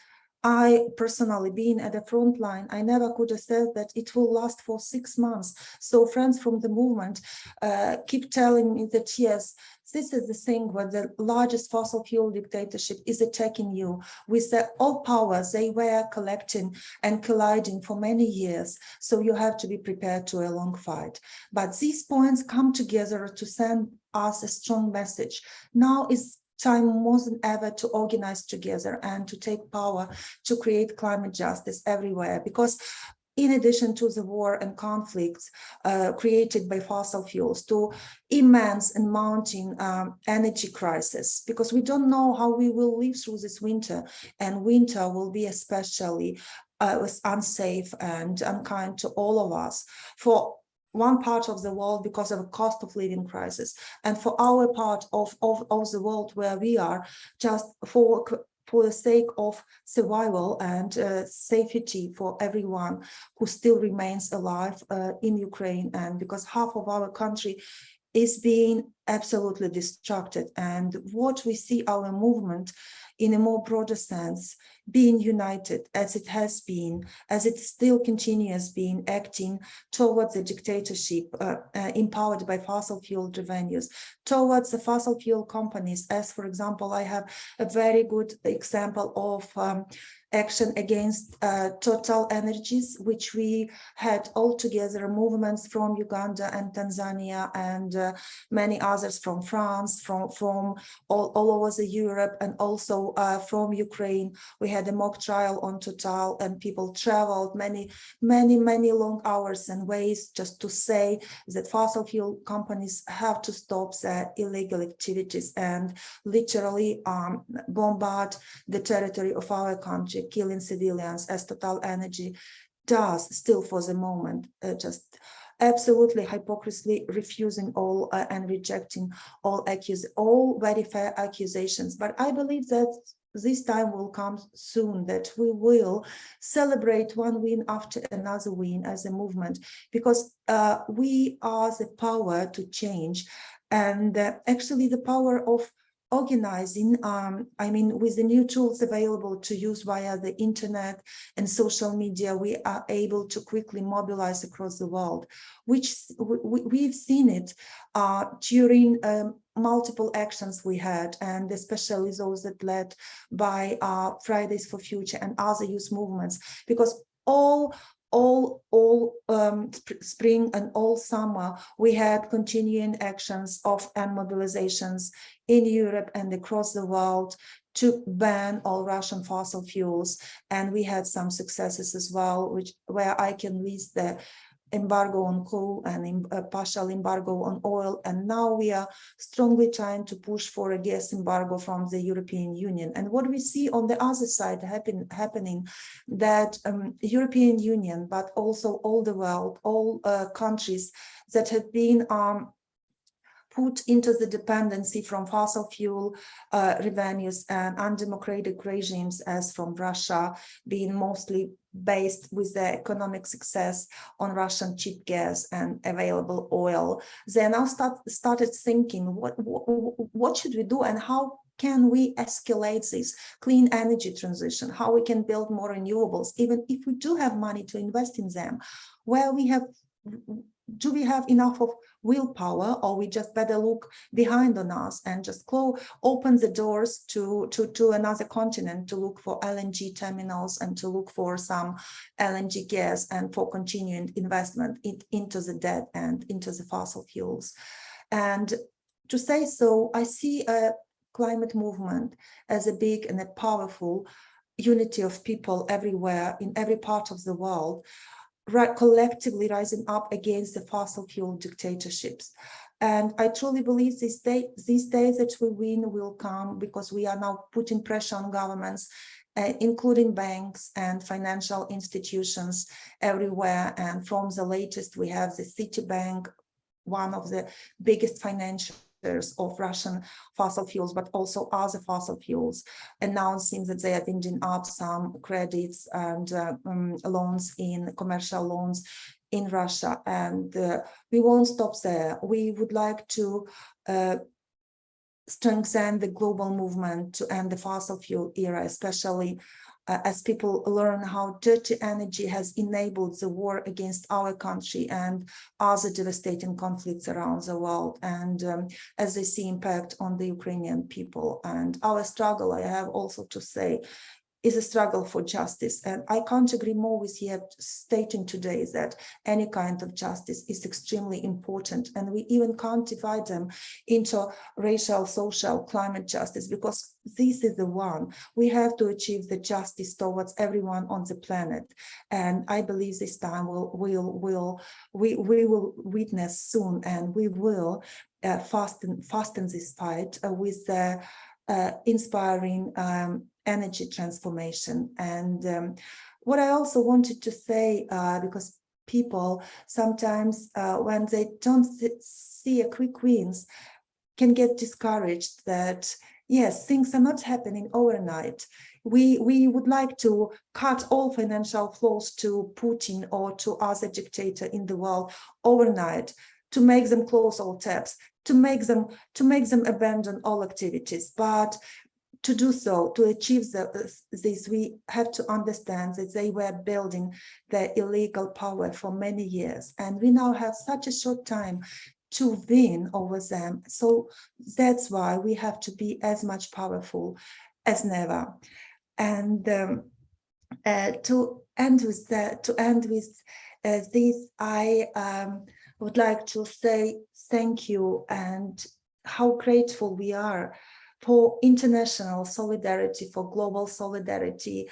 Speaker 4: I personally, being at the front line, I never could have said that it will last for six months. So friends from the movement uh, keep telling me that, yes, this is the thing where the largest fossil fuel dictatorship is attacking you with the all powers they were collecting and colliding for many years. So you have to be prepared to a long fight. But these points come together to send us a strong message. Now is time more than ever to organize together and to take power to create climate justice everywhere because in addition to the war and conflicts uh, created by fossil fuels, to immense and mounting um, energy crisis, because we don't know how we will live through this winter, and winter will be especially uh, unsafe and unkind to all of us. For one part of the world because of a cost of living crisis and for our part of, of, of the world where we are just for for the sake of survival and uh, safety for everyone who still remains alive uh, in Ukraine and because half of our country is being absolutely distracted and what we see our movement in a more broader sense being united as it has been, as it still continues being acting towards the dictatorship uh, uh, empowered by fossil fuel revenues, towards the fossil fuel companies, as for example, I have a very good example of um, action against uh, Total Energies, which we had altogether movements from Uganda and Tanzania and uh, many others from France, from, from all, all over the Europe and also uh, from Ukraine. We had a mock trial on Total and people traveled many, many, many long hours and ways just to say that fossil fuel companies have to stop their illegal activities and literally um, bombard the territory of our country killing civilians as Total Energy does still for the moment, uh, just absolutely hypocritically refusing all uh, and rejecting all accuse all very fair accusations. But I believe that this time will come soon that we will celebrate one win after another win as a movement because uh, we are the power to change and uh, actually the power of organizing, um, I mean, with the new tools available to use via the internet and social media, we are able to quickly mobilize across the world, which we, have seen it uh, during um, multiple actions we had, and especially those that led by uh, Fridays for Future and other youth movements, because all all all um, spring and all summer we had continuing actions of and mobilizations in Europe and across the world to ban all Russian fossil fuels and we had some successes as well which where I can list the embargo on coal and a partial embargo on oil. And now we are strongly trying to push for a gas embargo from the European Union. And what we see on the other side happen, happening that um, European Union, but also all the world, all uh, countries that have been um, put into the dependency from fossil fuel uh, revenues and undemocratic regimes as from Russia being mostly based with the economic success on Russian cheap gas and available oil. They now start, started thinking, what, what, what should we do and how can we escalate this clean energy transition, how we can build more renewables, even if we do have money to invest in them, where we have do we have enough of willpower or we just better look behind on us and just close open the doors to to to another continent to look for LNG terminals and to look for some LNG gas and for continuing investment in, into the debt and into the fossil fuels. And to say so I see a climate movement as a big and a powerful unity of people everywhere in every part of the world, collectively rising up against the fossil fuel dictatorships. And I truly believe this day, these days that we win will come because we are now putting pressure on governments, uh, including banks and financial institutions everywhere. And from the latest, we have the Citibank, one of the biggest of Russian fossil fuels, but also other fossil fuels, announcing that they are winding up some credits and uh, um, loans in commercial loans in Russia. And uh, we won't stop there. We would like to uh, strengthen the global movement to end the fossil fuel era, especially uh, as people learn how dirty energy has enabled the war against our country and other devastating conflicts around the world. And um, as they see impact on the Ukrainian people and our struggle, I have also to say, is a struggle for justice. And I can't agree more with you stating today that any kind of justice is extremely important. And we even can't divide them into racial, social, climate justice, because this is the one. We have to achieve the justice towards everyone on the planet. And I believe this time we'll, we'll, we'll, we, we will witness soon and we will uh, fasten, fasten this fight uh, with the uh, inspiring um, energy transformation. And um, what I also wanted to say, uh, because people sometimes uh, when they don't see a quick wins can get discouraged that yes, things are not happening overnight. We, we would like to cut all financial flows to Putin or to other dictator in the world overnight to make them close all tabs, to make them to make them abandon all activities. But to do so, to achieve the, this, we have to understand that they were building their illegal power for many years. And we now have such a short time to win over them. So that's why we have to be as much powerful as never. And um, uh, to end with that, to end with uh, this, I um, would like to say thank you and how grateful we are for international solidarity, for global solidarity,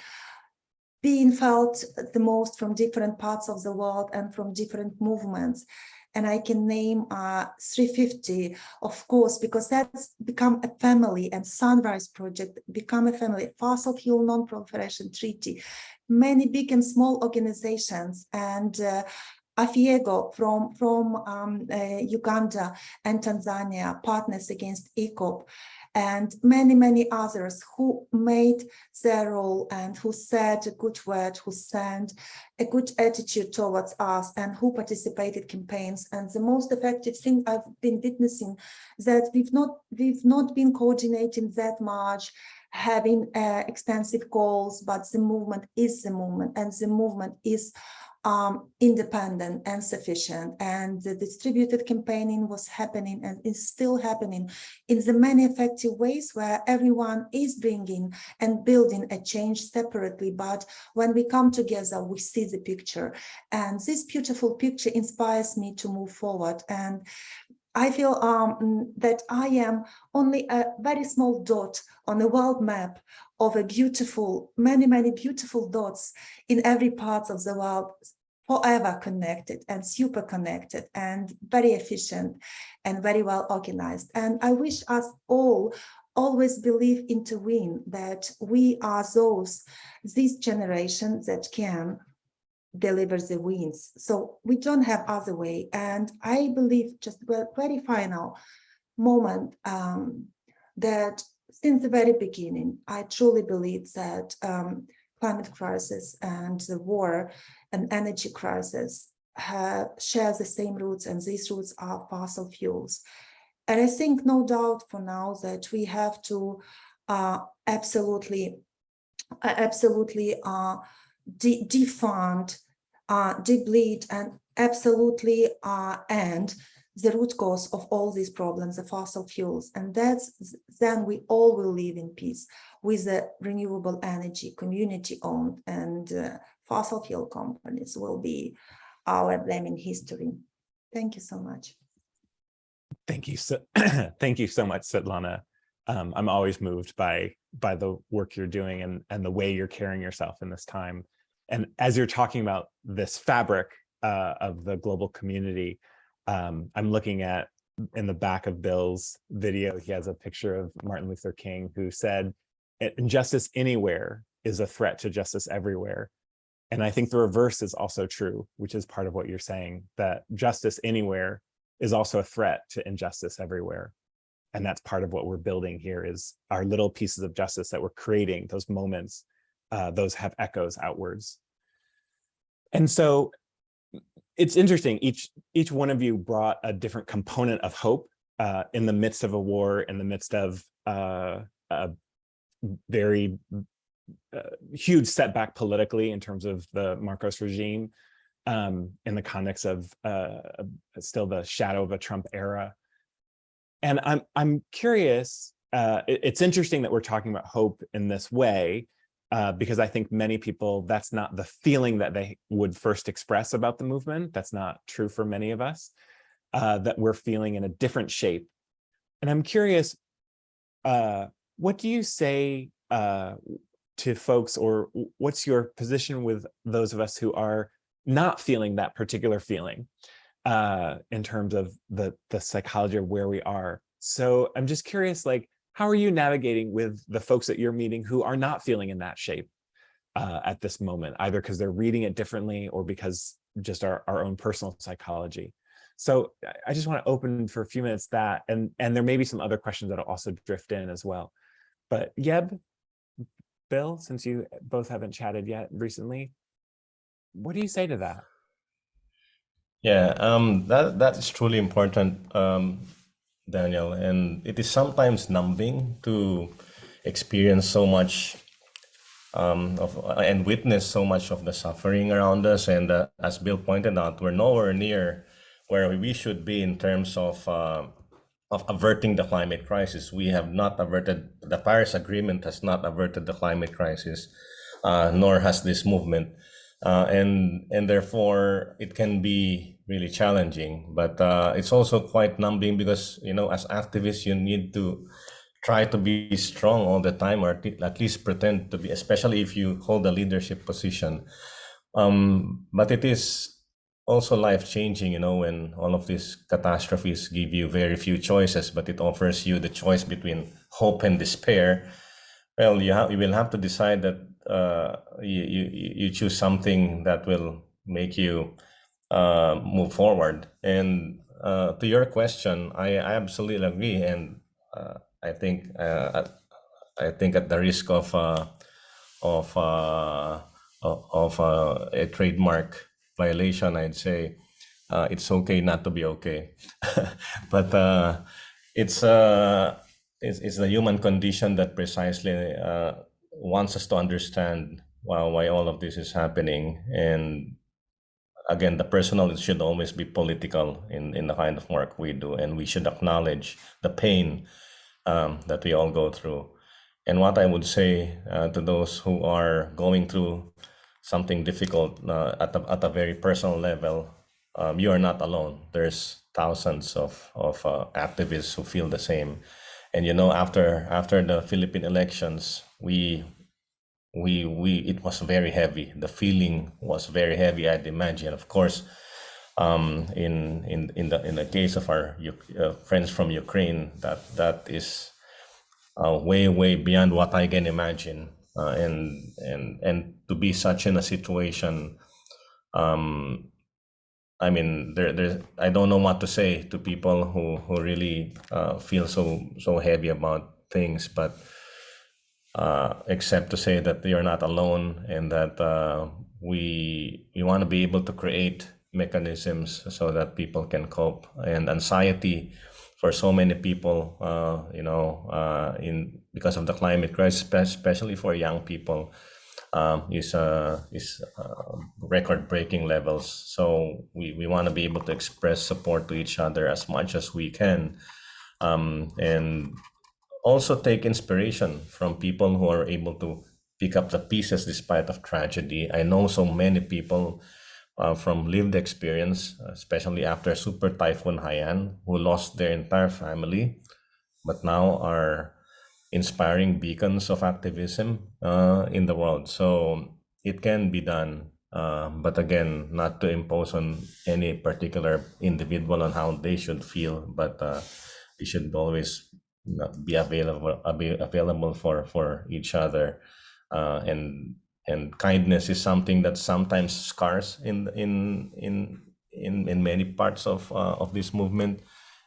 Speaker 4: being felt the most from different parts of the world and from different movements. And I can name uh, 350, of course, because that's become a family and Sunrise Project become a family, Fossil Fuel Non-Proliferation Treaty, many big and small organizations and uh, Afiego from, from um, uh, Uganda and Tanzania, Partners Against EACOP, and many, many others who made their role and who said a good word, who sent a good attitude towards us and who participated campaigns. And the most effective thing I've been witnessing that we've not, we've not been coordinating that much, having uh, extensive goals, but the movement is the movement and the movement is um, independent and sufficient. And the distributed campaigning was happening and is still happening in the many effective ways where everyone is bringing and building a change separately. But when we come together, we see the picture. And this beautiful picture inspires me to move forward. And I feel um, that I am only a very small dot on the world map of a beautiful, many, many beautiful dots in every part of the world, forever connected and super connected and very efficient and very well organized. And I wish us all always believe into win that we are those, this generation that can deliver the wins. So we don't have other way. And I believe just very final moment um, that since the very beginning, I truly believe that um, climate crisis and the war and energy crisis have, share the same roots and these roots are fossil fuels. And I think no doubt for now that we have to uh, absolutely, uh, absolutely uh, de defund, uh, deplete and absolutely uh, end the root cause of all these problems, the fossil fuels. And that's then we all will live in peace with the renewable energy, community owned and uh, fossil fuel companies will be our blaming history. Thank you so much.
Speaker 1: Thank you so thank you so much, Svetlana. Um, I'm always moved by by the work you're doing and and the way you're carrying yourself in this time. And as you're talking about this fabric uh, of the global community, um, I'm looking at in the back of Bill's video, he has a picture of Martin Luther King who said, injustice anywhere is a threat to justice everywhere. And I think the reverse is also true, which is part of what you're saying, that justice anywhere is also a threat to injustice everywhere. And that's part of what we're building here is our little pieces of justice that we're creating, those moments, uh, those have echoes outwards. And so it's interesting, each, each one of you brought a different component of hope uh, in the midst of a war, in the midst of uh, a very uh, huge setback politically in terms of the Marcos regime um, in the context of uh, still the shadow of a Trump era. And I'm, I'm curious, uh, it, it's interesting that we're talking about hope in this way, uh, because I think many people, that's not the feeling that they would first express about the movement. That's not true for many of us, uh, that we're feeling in a different shape. And I'm curious, uh, what do you say uh, to folks or what's your position with those of us who are not feeling that particular feeling uh, in terms of the, the psychology of where we are? So I'm just curious, like, how are you navigating with the folks that you're meeting who are not feeling in that shape uh, at this moment, either because they're reading it differently or because just our, our own personal psychology? So I just want to open for a few minutes that, and, and there may be some other questions that'll also drift in as well. But Yeb, Bill, since you both haven't chatted yet recently, what do you say to that?
Speaker 2: Yeah, um, that that is truly important, um, Daniel, and it is sometimes numbing to experience so much um, of and witness so much of the suffering around us. And uh, as Bill pointed out, we're nowhere near where we should be in terms of uh, of averting the climate crisis. We have not averted, the Paris Agreement has not averted the climate crisis, uh, nor has this movement. Uh, and, and therefore, it can be really challenging, but uh, it's also quite numbing because, you know, as activists, you need to try to be strong all the time or at least pretend to be, especially if you hold a leadership position. Um, but it is also life changing, you know, when all of these catastrophes give you very few choices, but it offers you the choice between hope and despair. Well, you, you will have to decide that uh, you, you, you choose something that will make you uh, move forward. And uh, to your question, I, I absolutely agree. And uh, I think uh, I think at the risk of uh, of of a trademark violation, I'd say uh, it's okay not to be okay. but uh, it's, uh, it's, it's the human condition that precisely uh, wants us to understand why, why all of this is happening. And again, the personal should always be political in, in the kind of work we do. And we should acknowledge the pain um, that we all go through. And what I would say uh, to those who are going through something difficult uh, at, a, at a very personal level, um, you are not alone. There's thousands of, of uh, activists who feel the same. And you know, after after the Philippine elections, we we we it was very heavy. The feeling was very heavy. I'd imagine, of course, um, in in in the in the case of our uh, friends from Ukraine, that that is uh, way way beyond what I can imagine uh, and and and to be such in a situation um i mean there there i don't know what to say to people who who really uh, feel so so heavy about things but uh, except to say that they are not alone and that uh, we we want to be able to create mechanisms so that people can cope and anxiety for so many people, uh, you know, uh, in because of the climate crisis, especially for young people, um, is uh, is uh, record-breaking levels. So we, we want to be able to express support to each other as much as we can, um, and also take inspiration from people who are able to pick up the pieces despite of tragedy. I know so many people uh, from lived experience, especially after Super Typhoon Haiyan, who lost their entire family, but now are inspiring beacons of activism uh, in the world. So it can be done, uh, but again, not to impose on any particular individual on how they should feel, but uh, we should always be available available for for each other, uh, and and kindness is something that sometimes scars in in in in in many parts of uh, of this movement.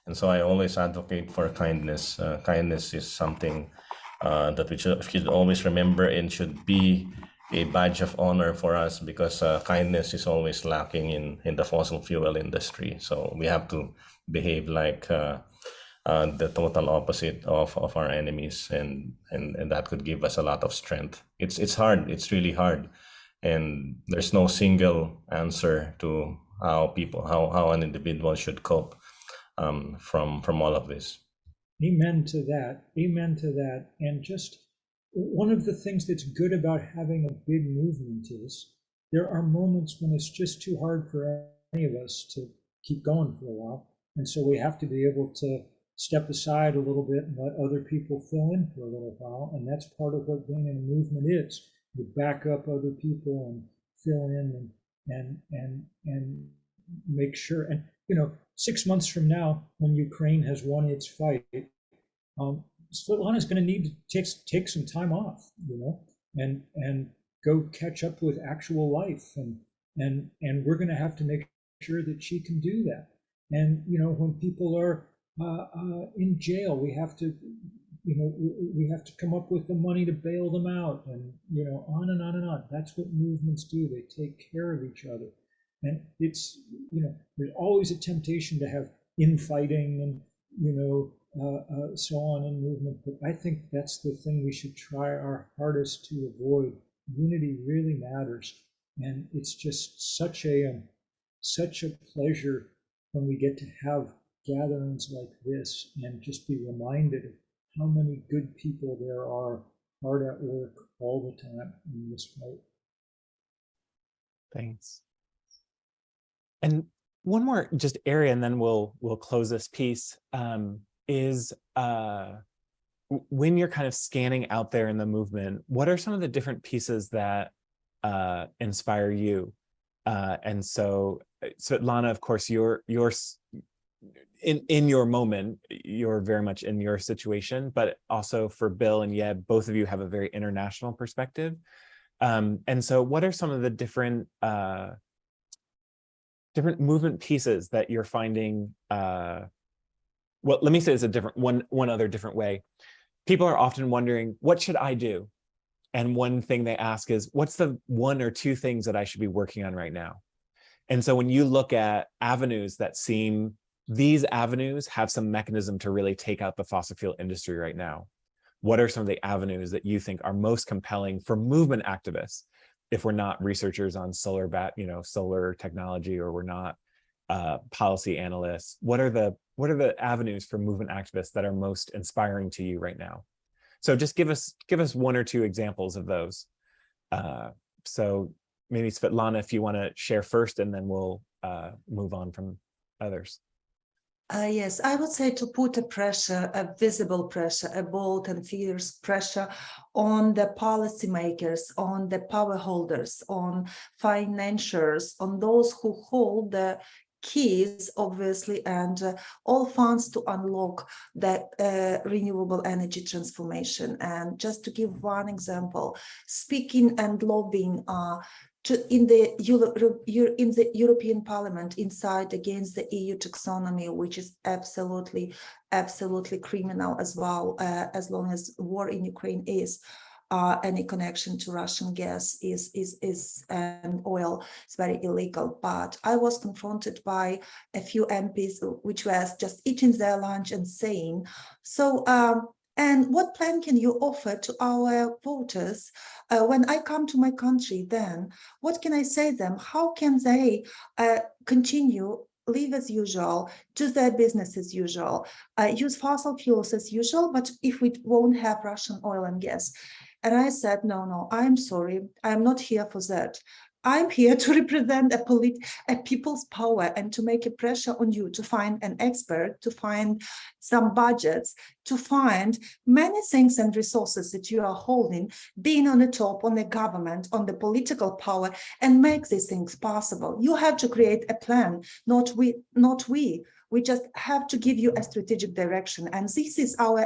Speaker 2: And so I always advocate for kindness. Uh, kindness is something uh, that we should, should always remember and should be a badge of honor for us because uh, kindness is always lacking in, in the fossil fuel industry. So we have to behave like uh, uh, the total opposite of, of our enemies and, and, and that could give us a lot of strength. It's, it's hard, it's really hard. And there's no single answer to how people, how, how an individual should cope um, from, from all of this.
Speaker 3: Amen to that. Amen to that. And just one of the things that's good about having a big movement is there are moments when it's just too hard for any of us to keep going for a while. And so we have to be able to step aside a little bit and let other people fill in for a little while. And that's part of what being in a movement is. You back up other people and fill in and and and and make sure. And you know, six months from now, when Ukraine has won its fight, um, Svetlana is going to need to take take some time off, you know, and and go catch up with actual life, and and and we're going to have to make sure that she can do that. And you know, when people are in jail, we have to, you know, we have to come up with the money to bail them out, and you know, on and on and on. That's what movements do. They take care of each other, and it's you know, there's always a temptation to have infighting and you know uh, uh, so on in movement. But I think that's the thing we should try our hardest to avoid. Unity really matters, and it's just such a um, such a pleasure when we get to have gatherings like this and just be reminded of how many good people there are hard at work all the time in this fight.
Speaker 1: Thanks. And one more just area, and then we'll we'll close this piece. Um, is uh, when you're kind of scanning out there in the movement, what are some of the different pieces that uh, inspire you? Uh, and so, uh, Svetlana, of course, you're, you're in, in your moment, you're very much in your situation, but also for Bill and Yeb, both of you have a very international perspective. Um, and so what are some of the different uh, different movement pieces that you're finding uh, well, let me say this a different one, one other different way. People are often wondering, what should I do? And one thing they ask is, what's the one or two things that I should be working on right now? And so when you look at avenues that seem, these avenues have some mechanism to really take out the fossil fuel industry right now. What are some of the avenues that you think are most compelling for movement activists if we're not researchers on solar bat, you know, solar technology, or we're not uh, policy analysts? What are the what are the avenues for movement activists that are most inspiring to you right now? So just give us give us one or two examples of those. Uh, so maybe Svetlana, if you want to share first, and then we'll uh, move on from others.
Speaker 4: Uh, yes, I would say to put a pressure, a visible pressure, a bold and fierce pressure on the policymakers, on the power holders, on financiers, on those who hold the keys, obviously, and uh, all funds to unlock that uh, renewable energy transformation. And just to give one example, speaking and lobbying uh, to, in the Euro, in the European Parliament inside against the EU taxonomy, which is absolutely, absolutely criminal as well, uh, as long as war in Ukraine is uh, any connection to Russian gas is is is and oil is very illegal. But I was confronted by a few MPs which was just eating their lunch and saying, so um, and what plan can you offer to our voters uh, when I come to my country then? What can I say them? How can they uh, continue live as usual, do their business as usual, uh, use fossil fuels as usual, but if we won't have Russian oil and gas. And I said, no, no, I'm sorry, I'm not here for that. I'm here to represent a, a people's power and to make a pressure on you to find an expert, to find some budgets, to find many things and resources that you are holding, being on the top, on the government, on the political power, and make these things possible. You have to create a plan, not we, not we. We just have to give you a strategic direction. And this is our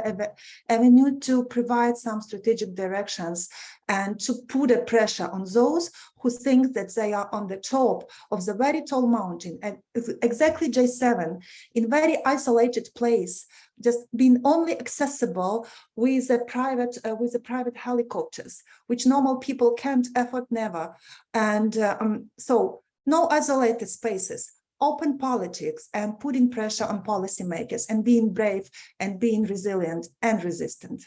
Speaker 4: avenue to provide some strategic directions and to put a pressure on those who think that they are on the top of the very tall mountain and exactly G7 in very isolated place, just being only accessible with a private uh, with the private helicopters, which normal people can't afford never. And uh, um, so no isolated spaces, open politics and putting pressure on policymakers and being brave and being resilient and resistant.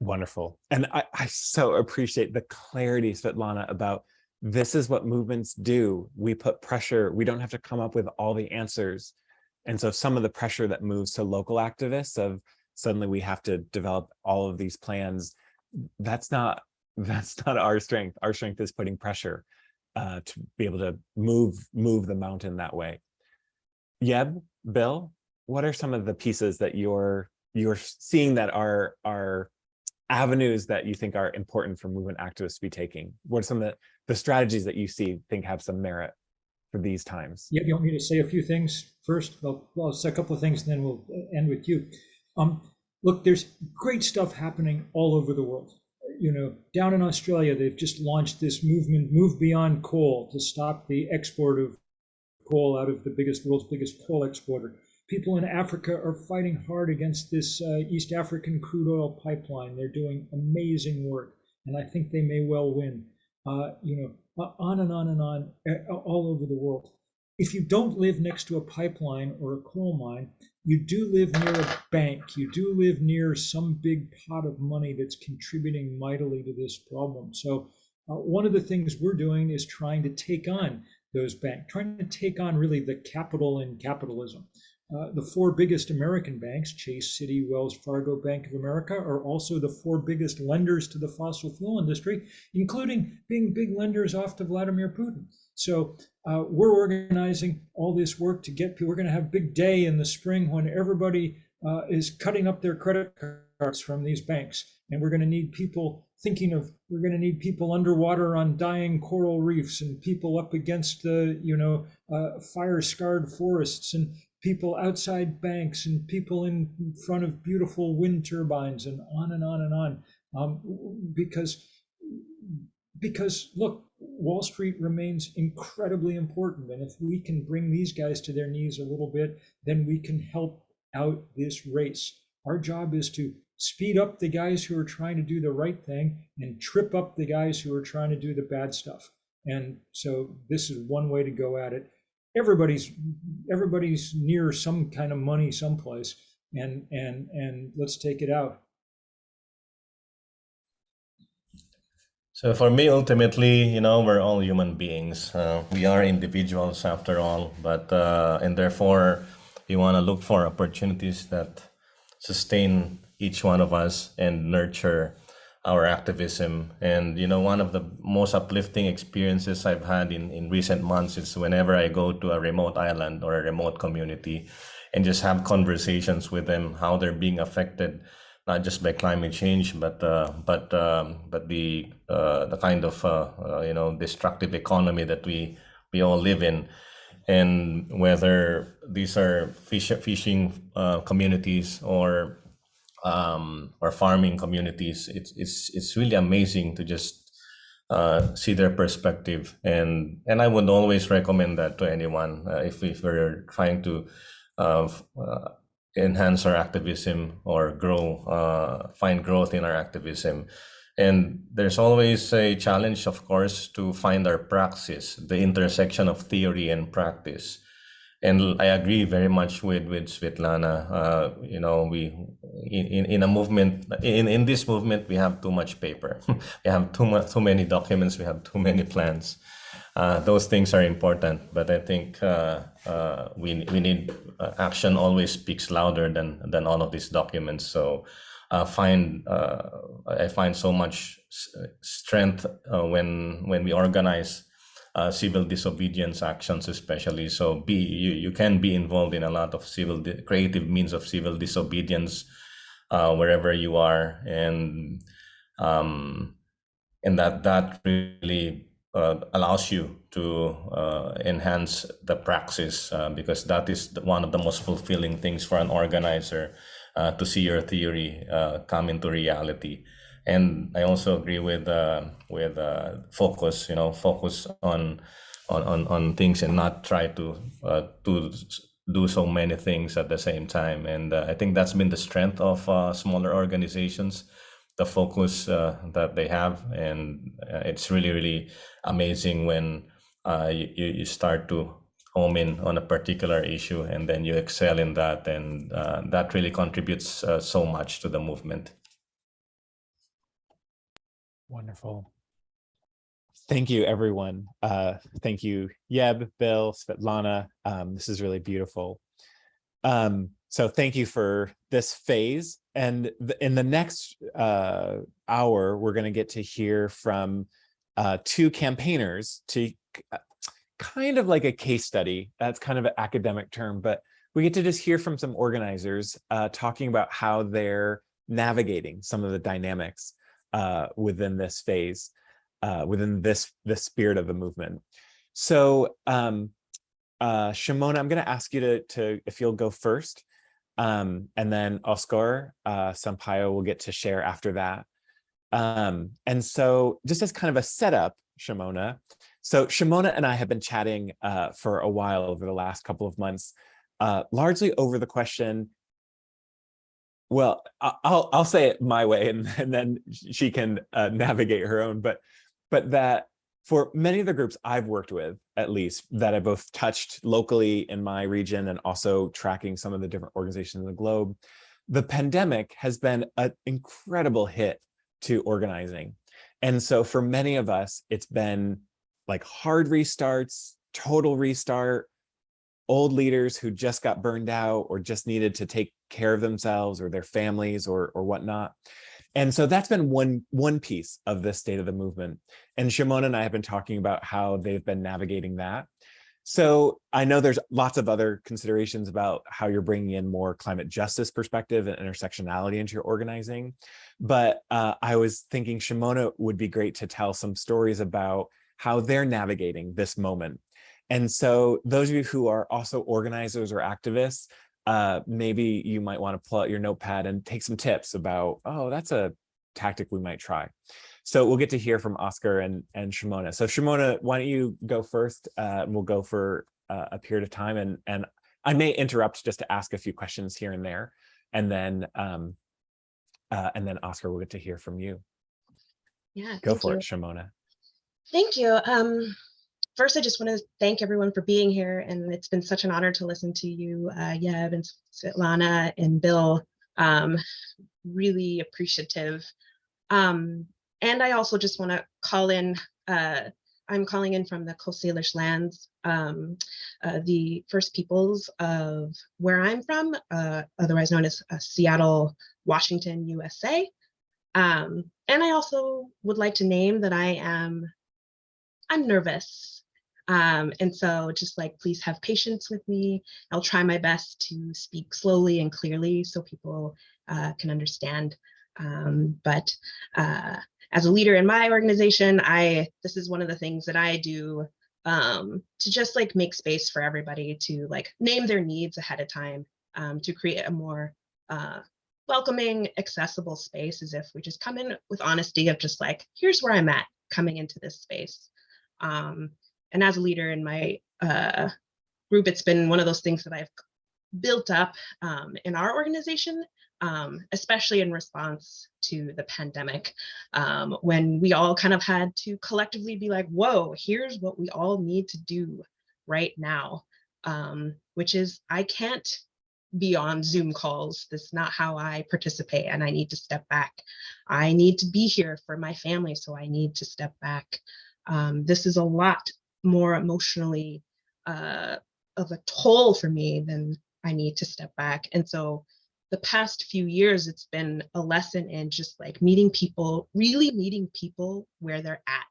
Speaker 1: Wonderful. And I, I so appreciate the clarity, Svetlana, about this is what movements do. We put pressure, we don't have to come up with all the answers. And so some of the pressure that moves to local activists of suddenly we have to develop all of these plans, that's not that's not our strength. Our strength is putting pressure uh, to be able to move move the mountain that way. Yeb, Bill, what are some of the pieces that you're you're seeing that are are avenues that you think are important for movement activists to be taking? What are some of the, the strategies that you see think have some merit for these times?
Speaker 3: Yeah, you want me to say a few things first? Well, I'll say a couple of things and then we'll uh, end with you. Um, look, there's great stuff happening all over the world you know, down in Australia, they've just launched this movement, Move Beyond Coal, to stop the export of coal out of the biggest world's biggest coal exporter. People in Africa are fighting hard against this uh, East African crude oil pipeline. They're doing amazing work, and I think they may well win. Uh, you know, on and on and on, all over the world. If you don't live next to a pipeline or a coal mine, you do live near a bank, you do live near some big pot of money that's contributing mightily to this problem. So uh, one of the things we're doing is trying to take on those banks, trying to take on really the capital in capitalism. Uh, the four biggest American banks, Chase, Citi, Wells Fargo, Bank of America, are also the four biggest lenders to the fossil fuel industry, including being big lenders off to Vladimir Putin. So uh, we're organizing all this work to get people. We're going to have a big day in the spring when everybody uh, is cutting up their credit cards from these banks. And we're going to need people thinking of, we're going to need people underwater on dying coral reefs and people up against the, you know, uh, fire scarred forests and people outside banks and people in front of beautiful wind turbines and on and on and on. Um, because, because look, Wall Street remains incredibly important. And if we can bring these guys to their knees a little bit, then we can help out this race. Our job is to speed up the guys who are trying to do the right thing and trip up the guys who are trying to do the bad stuff. And so this is one way to go at it. Everybody's everybody's near some kind of money someplace and and and let's take it out.
Speaker 2: So for me, ultimately, you know, we're all human beings. Uh, we are individuals after all, but uh, and therefore, we want to look for opportunities that sustain each one of us and nurture our activism. And you know, one of the most uplifting experiences I've had in in recent months is whenever I go to a remote island or a remote community, and just have conversations with them, how they're being affected not just by climate change, but uh, but um, but the uh, the kind of uh, uh, you know destructive economy that we we all live in, and whether these are fish, fishing uh, communities or um, or farming communities, it's it's it's really amazing to just uh, see their perspective, and and I would always recommend that to anyone if if we're trying to enhance our activism or grow, uh, find growth in our activism. And there's always a challenge, of course, to find our praxis, the intersection of theory and practice. And I agree very much with with Svetlana. Uh, you know, we in, in a movement in in this movement we have too much paper. we have too much too many documents. We have too many plans. Uh, those things are important, but I think uh, uh, we we need uh, action always speaks louder than than all of these documents. So uh, find I find so much strength when when we organize uh, civil disobedience actions, especially. So be you, you can be involved in a lot of civil creative means of civil disobedience uh, wherever you are, and um, and that that really uh, allows you to uh, enhance the praxis uh, because that is one of the most fulfilling things for an organizer uh, to see your theory come into reality. And I also agree with uh, with uh, focus. You know, focus on on on, things and not try to uh, to do so many things at the same time. And uh, I think that's been the strength of uh, smaller organizations, the focus uh, that they have, and it's really really amazing when you, you start to home in on a particular issue and then you excel in that and that really contributes so much to the movement
Speaker 1: Wonderful. Thank you, everyone. Uh, thank you, Yeb, Bill, Svetlana. Um, this is really beautiful. Um, so thank you for this phase. And th- in the next uh, hour, we're going to get to hear from uh, two campaigners to uh, kind of like a case study. That's kind of an academic term, but we get to just hear from some organizers uh, talking about how they're navigating some of the dynamics uh, within this phase, uh, within this the spirit of the movement. So, um, uh, Shimona, I'm going to ask you to to if you'll go first, um, and then Oscar uh, Sampayo will get to share after that. Um, and so, just as kind of a setup, Shimona. So Shimona and I have been chatting uh, for a while over the last couple of months, uh, largely over the question, well, I'll I'll say it my way, and, and then she can uh, navigate her own. But but that for many of the groups I've worked with, at least that I both touched locally in my region and also tracking some of the different organizations in the globe, the pandemic has been an incredible hit to organizing. And so for many of us, it's been like hard restarts, total restart, old leaders who just got burned out or just needed to take care of themselves or their families or or whatnot. And so that's been one one piece of the state of the movement. And Shimon and I have been talking about how they've been navigating that. So I know there's lots of other considerations about how you're bringing in more climate justice perspective and intersectionality into your organizing. But uh, I was thinking Shimona would be great to tell some stories about how they're navigating this moment. And so those of you who are also organizers or activists, uh, maybe you might want to pull out your notepad and take some tips about, oh, that's a tactic we might try. So we'll get to hear from Oscar and, and Shimona. So Shimona, why don't you go first? Uh, and we'll go for uh, a period of time and, and I may interrupt just to ask a few questions here and there. And then, um, uh, and then Oscar, we'll get to hear from you.
Speaker 5: Yeah.
Speaker 1: Go for
Speaker 5: you.
Speaker 1: it, Shimona.
Speaker 5: Thank you. Um, first, I just want to thank everyone for being here, and it's been such an honor to listen to you, uh, Yeb and Svetlana and Bill. Um, really appreciative. Um, and I also just want to call in. Uh, I'm calling in from the Coast Salish lands, um, uh, the First Peoples of where I'm from, uh, otherwise known as uh, Seattle, Washington, USA. Um, and I also would like to name that I am I'm nervous. Um, and so just like, please have patience with me. I'll try my best to speak slowly and clearly so people uh, can understand. Um, but uh, as a leader in my organization, I this is one of the things that I do um, to just like make space for everybody to like name their needs ahead of time um, to create a more uh, welcoming, accessible space as if we just come in with honesty of just like, here's where I'm at coming into this space. Um, and as a leader in my uh, group, it's been one of those things that I've built up um, in our organization, um, especially in response to the pandemic, um, when we all kind of had to collectively be like, whoa, here's what we all need to do right now, um, which is I can't be on Zoom calls. That's not how I participate, and I need to step back. I need to be here for my family, so I need to step back. Um, this is a lot more emotionally uh, of a toll for me than I need to step back. And so the past few years, it's been a lesson in just like meeting people, really meeting people where they're at.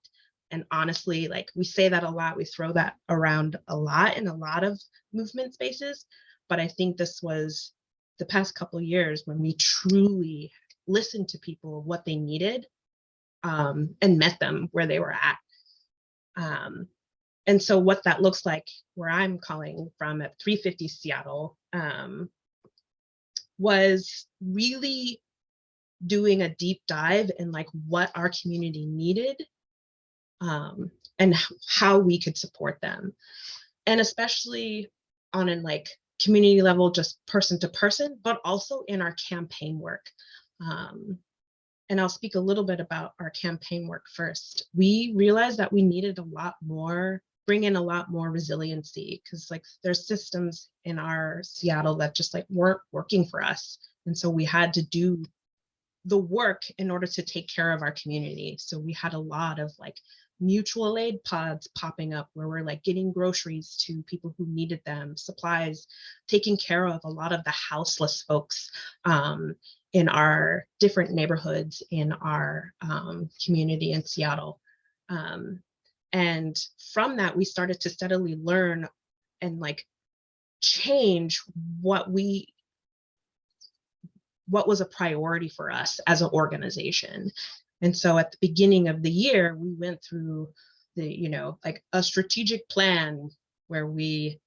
Speaker 5: And honestly, like we say that a lot, we throw that around a lot in a lot of movement spaces. But I think this was the past couple years when we truly listened to people, what they needed, um, and met them where they were at. Um, and so what that looks like where I'm calling from at 350 Seattle um, was really doing a deep dive in like what our community needed um, and how we could support them. And especially on an like community level, just person to person, but also in our campaign work. Um, and I'll speak a little bit about our campaign work first. We realized that we needed a lot more, bring in a lot more resiliency because like there's systems in our Seattle that just like weren't working for us. And so we had to do the work in order to take care of our community. So we had a lot of like mutual aid pods popping up where we're like getting groceries to people who needed them, supplies, taking care of a lot of the houseless folks um, in our different neighborhoods in our um, community in Seattle. Um, and from that, we started to steadily learn and like change what we what was a priority for us as an organization. And so at the beginning of the year, we went through the, you know, like a strategic plan where we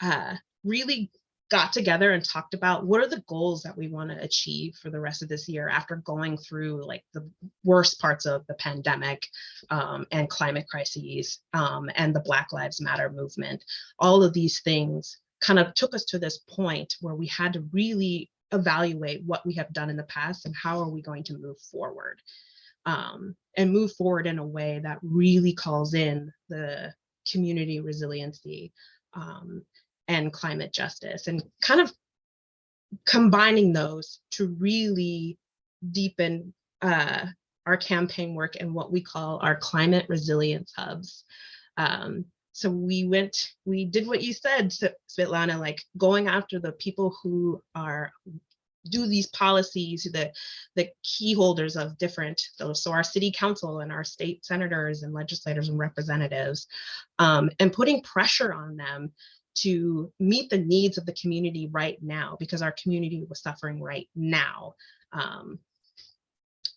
Speaker 5: uh, really got together and talked about what are the goals that we want to achieve for the rest of this year after going through like the worst parts of the pandemic um, and climate crises um, and the Black Lives Matter movement. All of these things kind of took us to this point where we had to really evaluate what we have done in the past and how are we going to move forward um, and move forward in a way that really calls in the community resiliency um, and climate justice and kind of combining those to really deepen uh, our campaign work and what we call our climate resilience hubs. Um, so we went, we did what you said, Svetlana, like going after the people who are do these policies, the, the key holders of different, so our city council and our state senators and legislators and representatives, um, and putting pressure on them to meet the needs of the community right now because our community was suffering right now. Um,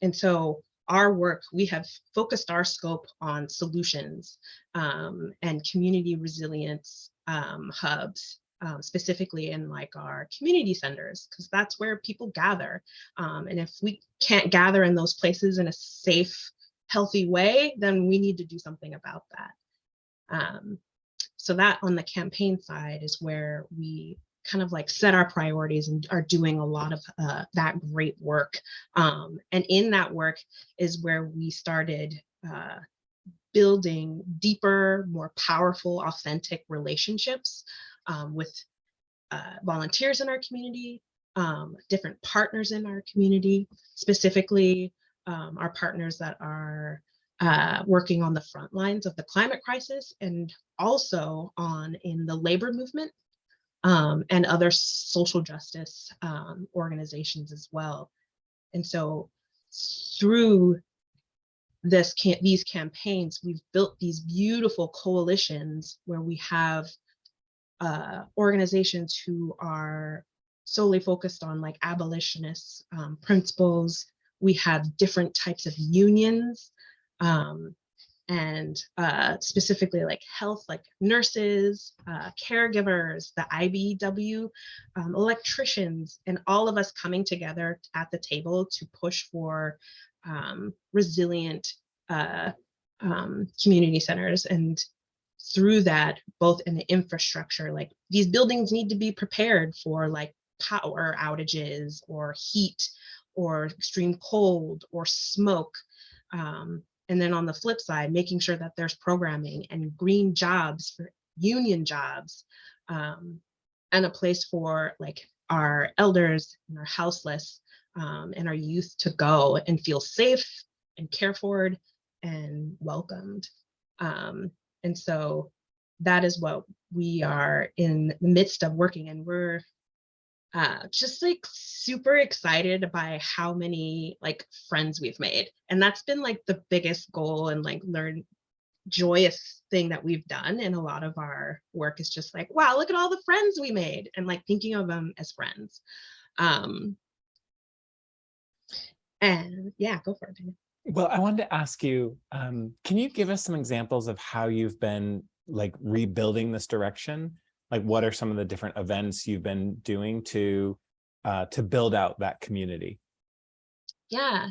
Speaker 5: and so our work, we have focused our scope on solutions um, and community resilience um, hubs, um, specifically in like our community centers, because that's where people gather. Um, and if we can't gather in those places in a safe, healthy way, then we need to do something about that. Um, so that on the campaign side is where we kind of like set our priorities and are doing a lot of uh, that great work. Um, and in that work is where we started uh, building deeper, more powerful, authentic relationships um, with uh, volunteers in our community, um, different partners in our community, specifically um, our partners that are uh, working on the front lines of the climate crisis and also on in the labor movement um, and other social justice um, organizations as well. And so through this can these campaigns, we've built these beautiful coalitions where we have uh, organizations who are solely focused on like abolitionist um, principles. We have different types of unions um, and uh, specifically like health, like nurses, uh, caregivers, the IBEW, um, electricians, and all of us coming together at the table to push for um, resilient uh, um, community centers. And through that, both in the infrastructure, like these buildings need to be prepared for like power outages or heat or extreme cold or smoke. Um, and then on the flip side, making sure that there's programming and green jobs for union jobs um, and a place for like our elders and our houseless um, and our youth to go and feel safe and cared for and welcomed. Um, and so that is what we are in the midst of working and we're uh, just like super excited by how many like friends we've made. And that's been like the biggest goal and like learn joyous thing that we've done in a lot of our work is just like, wow, look at all the friends we made and like thinking of them as friends. Um, and yeah, go for it.
Speaker 1: Well, I wanted to ask you, um, can you give us some examples of how you've been like rebuilding this direction? Like what are some of the different events you've been doing to uh, to build out that community?
Speaker 5: Yeah.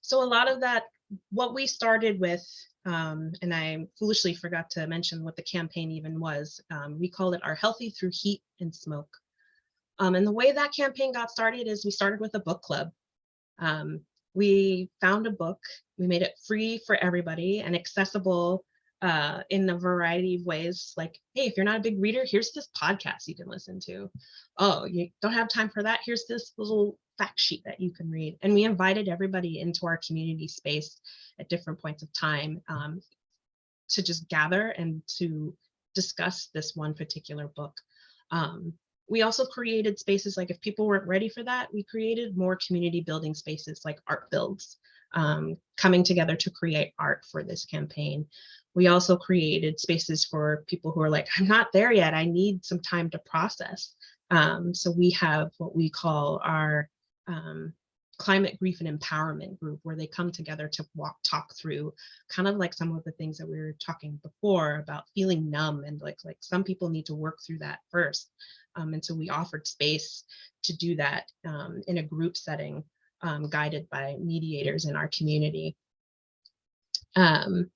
Speaker 5: So a lot of that, what we started with, um, and I foolishly forgot to mention what the campaign even was. Um, we called it our Healthy Through Heat and Smoke. Um, and the way that campaign got started is we started with a book club. Um, we found a book, we made it free for everybody and accessible uh, in a variety of ways. Like, hey, if you're not a big reader, here's this podcast you can listen to. Oh, you don't have time for that? Here's this little fact sheet that you can read. And we invited everybody into our community space at different points of time um, to just gather and to discuss this one particular book. Um, we also created spaces like if people weren't ready for that, we created more community building spaces like art builds, um, coming together to create art for this campaign. We also created spaces for people who are like, I'm not there yet, I need some time to process. Um, so we have what we call our um, climate grief and empowerment group where they come together to walk talk through kind of like some of the things that we were talking before about feeling numb and like like some people need to work through that first. Um, and so we offered space to do that um, in a group setting um, guided by mediators in our community. Um,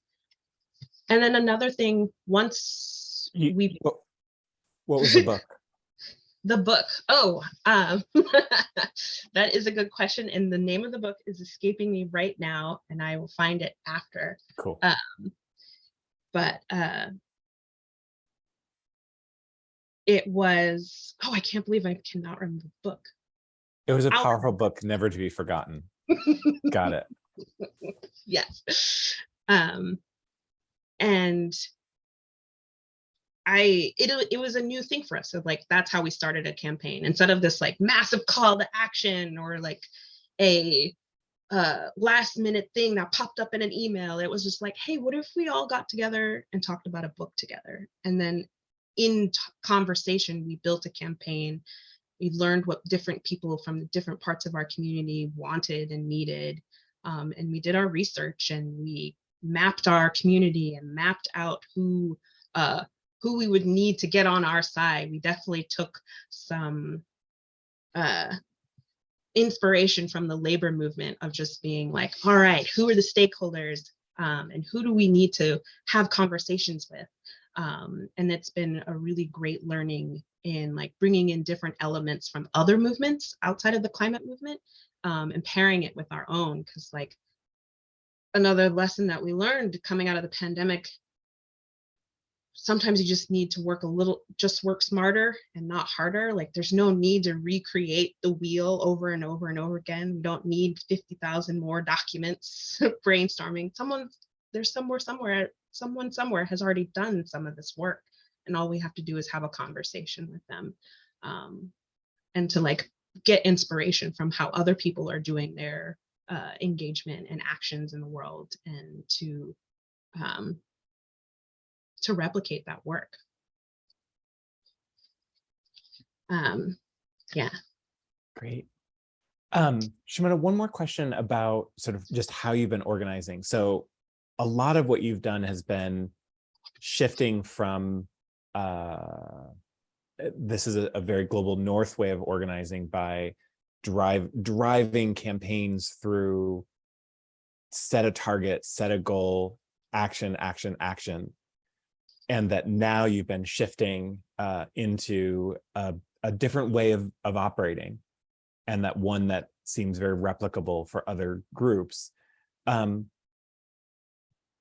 Speaker 5: and then another thing once
Speaker 1: You-
Speaker 5: we
Speaker 1: What, what was the book?
Speaker 5: the book. Oh, um, that is a good question. And the name of the book is escaping me right now, and I will find it after.
Speaker 1: Cool.
Speaker 5: Um, But uh, it was, oh, I can't believe I cannot remember the book.
Speaker 1: It was a powerful book, never to be forgotten. Got it.
Speaker 5: yes. Um, and I it it was a new thing for us. So like that's how we started a campaign instead of this like massive call to action or like a uh last minute thing that popped up in an email. It was just like, hey, what if we all got together and talked about a book together? And then in conversation, we built a campaign. We learned what different people from the different parts of our community wanted and needed. Um, and we did our research and we mapped our community and mapped out who uh, who we would need to get on our side. We definitely took some uh, inspiration from the labor movement of just being like, all right, who are the stakeholders um, and who do we need to have conversations with? Um, and it's been a really great learning in like bringing in different elements from other movements outside of the climate movement um, and pairing it with our own. Because like another lesson that we learned coming out of the pandemic. Sometimes you just need to work a little just work smarter and not harder. Like there's no need to recreate the wheel over and over and over again. We don't need 50,000 more documents brainstorming. Someone there's somewhere somewhere someone somewhere has already done some of this work and all we have to do is have a conversation with them um, and to like get inspiration from how other people are doing their uh, engagement and actions in the world and to um, to replicate that work. Um, yeah.
Speaker 1: Great. Um, Shimona, one more question about sort of just how you've been organizing. So a lot of what you've done has been shifting from uh, this is a, a very global north way of organizing by drive driving campaigns through set a target, set a goal, action, action, action. And that now you've been shifting uh, into a, a different way of, of operating and that one that seems very replicable for other groups. Um,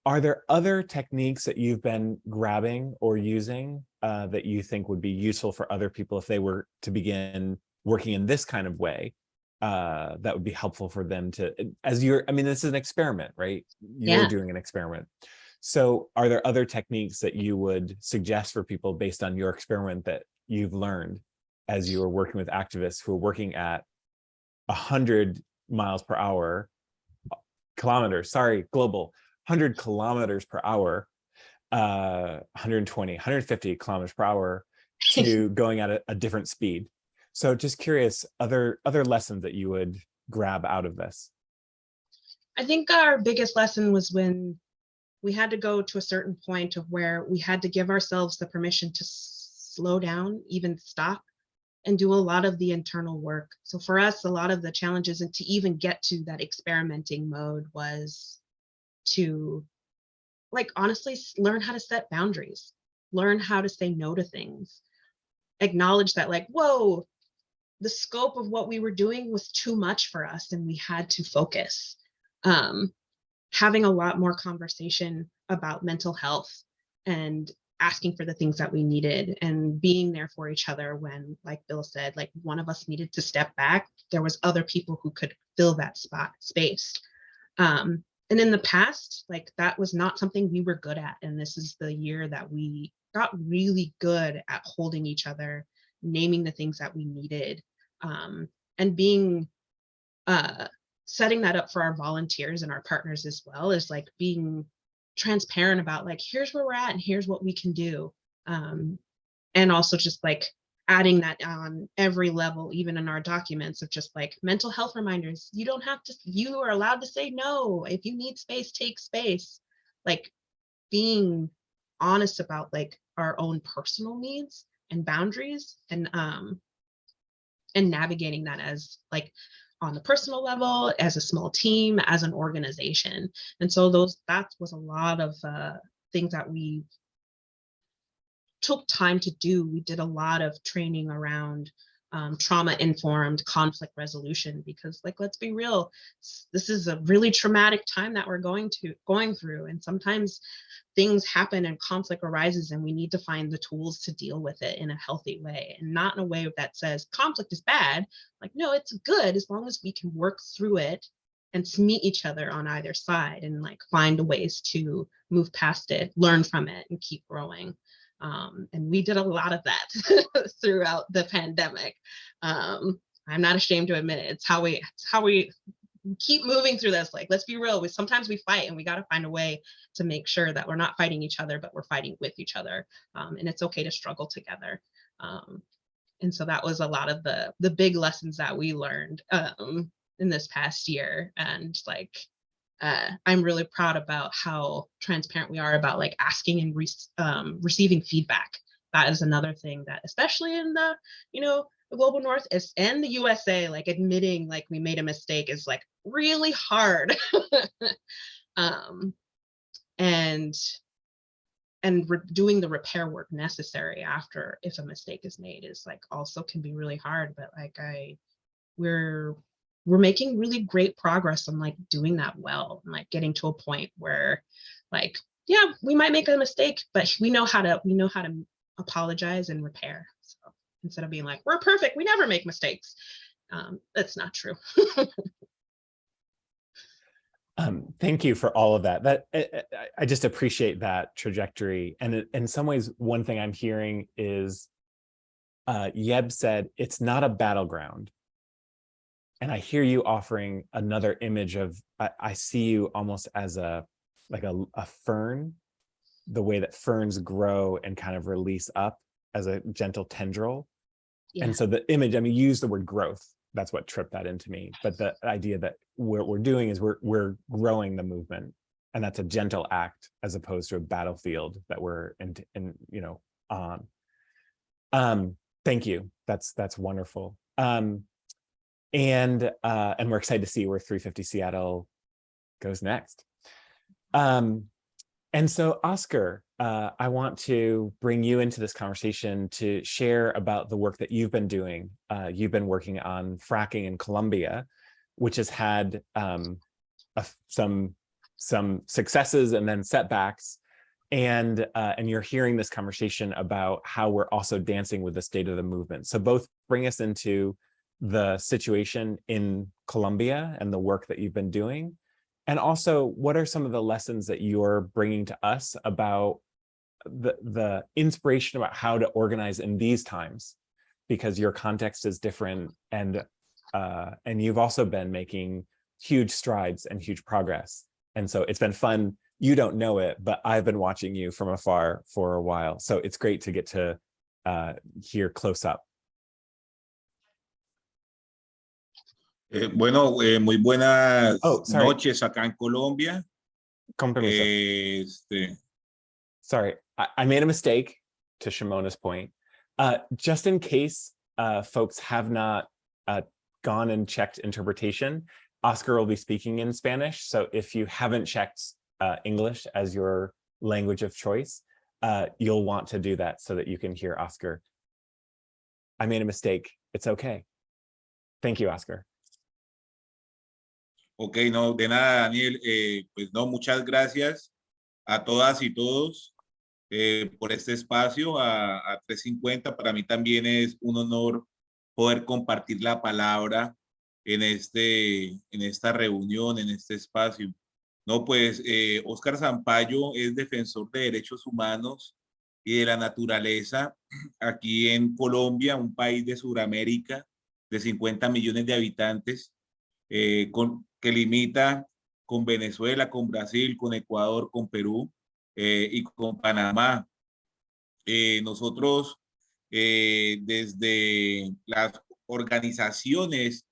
Speaker 1: are there other techniques that you've been grabbing or using uh, that you think would be useful for other people if they were to begin working in this kind of way uh, that would be helpful for them to, as you're, I mean, this is an experiment, right? You're
Speaker 5: Yeah.
Speaker 1: doing an experiment. So are there other techniques that you would suggest for people based on your experiment that you've learned? as you were working with activists who are working at 100 miles per hour, kilometers, sorry, global, 100 kilometers per hour, uh, 120, 150 kilometers per hour to going at a, a different speed. So just curious, other other lessons that you would grab out of this?
Speaker 5: I think our biggest lesson was when we had to go to a certain point of where we had to give ourselves the permission to slow down, even stop, and do a lot of the internal work. So for us, a lot of the challenges and to even get to that experimenting mode was to, like, honestly, learn how to set boundaries, learn how to say no to things, acknowledge that, like, whoa, the scope of what we were doing was too much for us and we had to focus um, having a lot more conversation about mental health and asking for the things that we needed and being there for each other when like bill said like one of us needed to step back there was other people who could fill that spot space. Um, and in the past like that was not something we were good at and this is the year that we got really good at holding each other naming the things that we needed um, and being uh, setting that up for our volunteers and our partners as well is like being transparent about like here's where we're at and here's what we can do um, and also just like adding that on every level even in our documents of just like mental health reminders you don't have to you are allowed to say no. If you need space take space. Like being honest about like our own personal needs and boundaries and um and navigating that as like on the personal level as a small team as an organization. And so those that was a lot of uh, things that we took time to do. We did a lot of training around um, trauma informed conflict resolution because like let's be real this is a really traumatic time that we're going to going through and sometimes things happen and conflict arises and we need to find the tools to deal with it in a healthy way and not in a way that says conflict is bad. Like no it's good as long as we can work through it and meet each other on either side and like find ways to move past it learn from it and keep growing um, and we did a lot of that throughout the pandemic. Um, i'm not ashamed to admit it. It's how we it's how we keep moving through this. Like let's be real we sometimes we fight and we got to find a way to make sure that we're not fighting each other but we're fighting with each other. Um, and it's okay to struggle together. Um, and so that was a lot of the the big lessons that we learned um, in this past year. And like uh, i'm really proud about how transparent we are about like asking and re- um, receiving feedback. That is another thing that especially in the you know the global north is and the usa like admitting like we made a mistake is like really hard. Um and and doing the repair work necessary after if a mistake is made is like also can be really hard but like i we're we're making really great progress on like doing that well and like getting to a point where like yeah we might make a mistake but we know how to we know how to apologize and repair so instead of being like we're perfect we never make mistakes um that's not true
Speaker 1: Um, thank you for all of that. That I, I- I just appreciate that trajectory. And in some ways, one thing I'm hearing is uh, Yeb said it's not a battleground. And I hear you offering another image of I, I see you almost as a like a, a fern, the way that ferns grow and kind of release up as a gentle tendril.
Speaker 5: yeah
Speaker 1: And so the image, I mean, you use the word growth. That's what tripped that into me. But the idea that what we're doing is we're we're growing the movement, and that's a gentle act as opposed to a battlefield that we're in, in you know on. Um, thank you. That's that's wonderful. Um, and uh, and we're excited to see where 350 Seattle goes next. Um, and so, Oscar, uh, I want to bring you into this conversation to share about the work that you've been doing. Uh, you've been working on fracking in Colombia, which has had um, a- some some successes and then setbacks. And uh, and you're hearing this conversation about how we're also dancing with the state of the movement. So both bring us into the situation in Colombia and the work that you've been doing, and also, what are some of the lessons that you're bringing to us about the, the inspiration about how to organize in these times? because your context is different and uh, and you've also been making huge strides and huge progress. And so it's been fun. You don't know it, but I've been watching you from afar for a while. So it's great to get to uh, hear close up.
Speaker 6: Eh, bueno, eh, muy buenas
Speaker 1: Oh, sorry.
Speaker 6: noches acá en Colombia. Eh, este,
Speaker 1: Sorry, I, I made a mistake to Shimona's point. Uh, just in case uh, folks have not uh, gone and checked interpretation, Oscar will be speaking in Spanish. So if you haven't checked uh, English as your language of choice, uh, you'll want to do that so that you can hear Oscar. I made a mistake. It's okay. Thank you, Oscar.
Speaker 6: Ok, no, de nada, Daniel. Eh, pues no, muchas gracias a todas y todos eh, por este espacio, a, a 350. Para mí también es un honor poder compartir la palabra en, este, en esta reunión, en este espacio. No, pues eh, Oscar Zampayo es defensor de derechos humanos y de la naturaleza aquí en Colombia, un país de Sudamérica de 50 millones de habitantes, eh, con, que limita con Venezuela, con Brasil, con Ecuador, con Perú eh, y con Panamá. Eh, nosotros eh, desde las organizaciones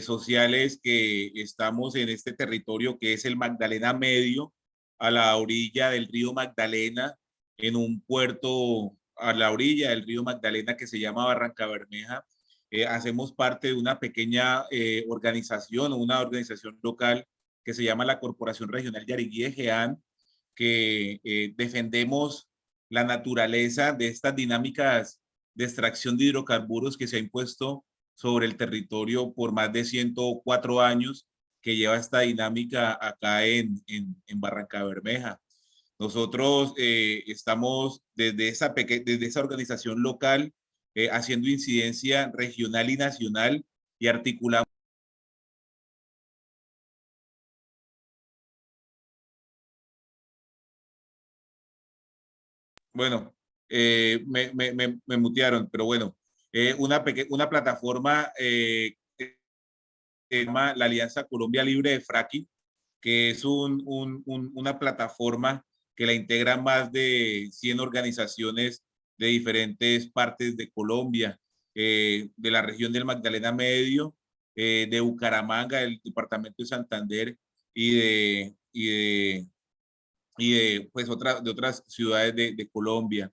Speaker 6: sociales que estamos en este territorio que es el Magdalena Medio, a la orilla del río Magdalena, en un puerto a la orilla del río Magdalena que se llama Barranca Bermeja. Eh, hacemos parte de una pequeña eh, organización o una organización local que se llama la Corporación Regional Yariguí de Geán, que eh, defendemos la naturaleza de estas dinámicas de extracción de hidrocarburos que se ha impuesto sobre el territorio por más de 104 años que lleva esta dinámica acá en, en, en Barranca Bermeja. Nosotros estamos desde esa, desde esa organización local eh, haciendo incidencia regional y nacional y articulamos Bueno, eh, me, me, me, mutearon, pero bueno, eh, una, una plataforma que se llama la Alianza Colombia Libre de Fracking, que es un- una plataforma que la integran más de 100 organizaciones de diferentes partes de Colombia, eh, de la región del Magdalena Medio, eh, de Bucaramanga, del departamento de Santander y de, y de, pues, otra- de otras ciudades de, Colombia.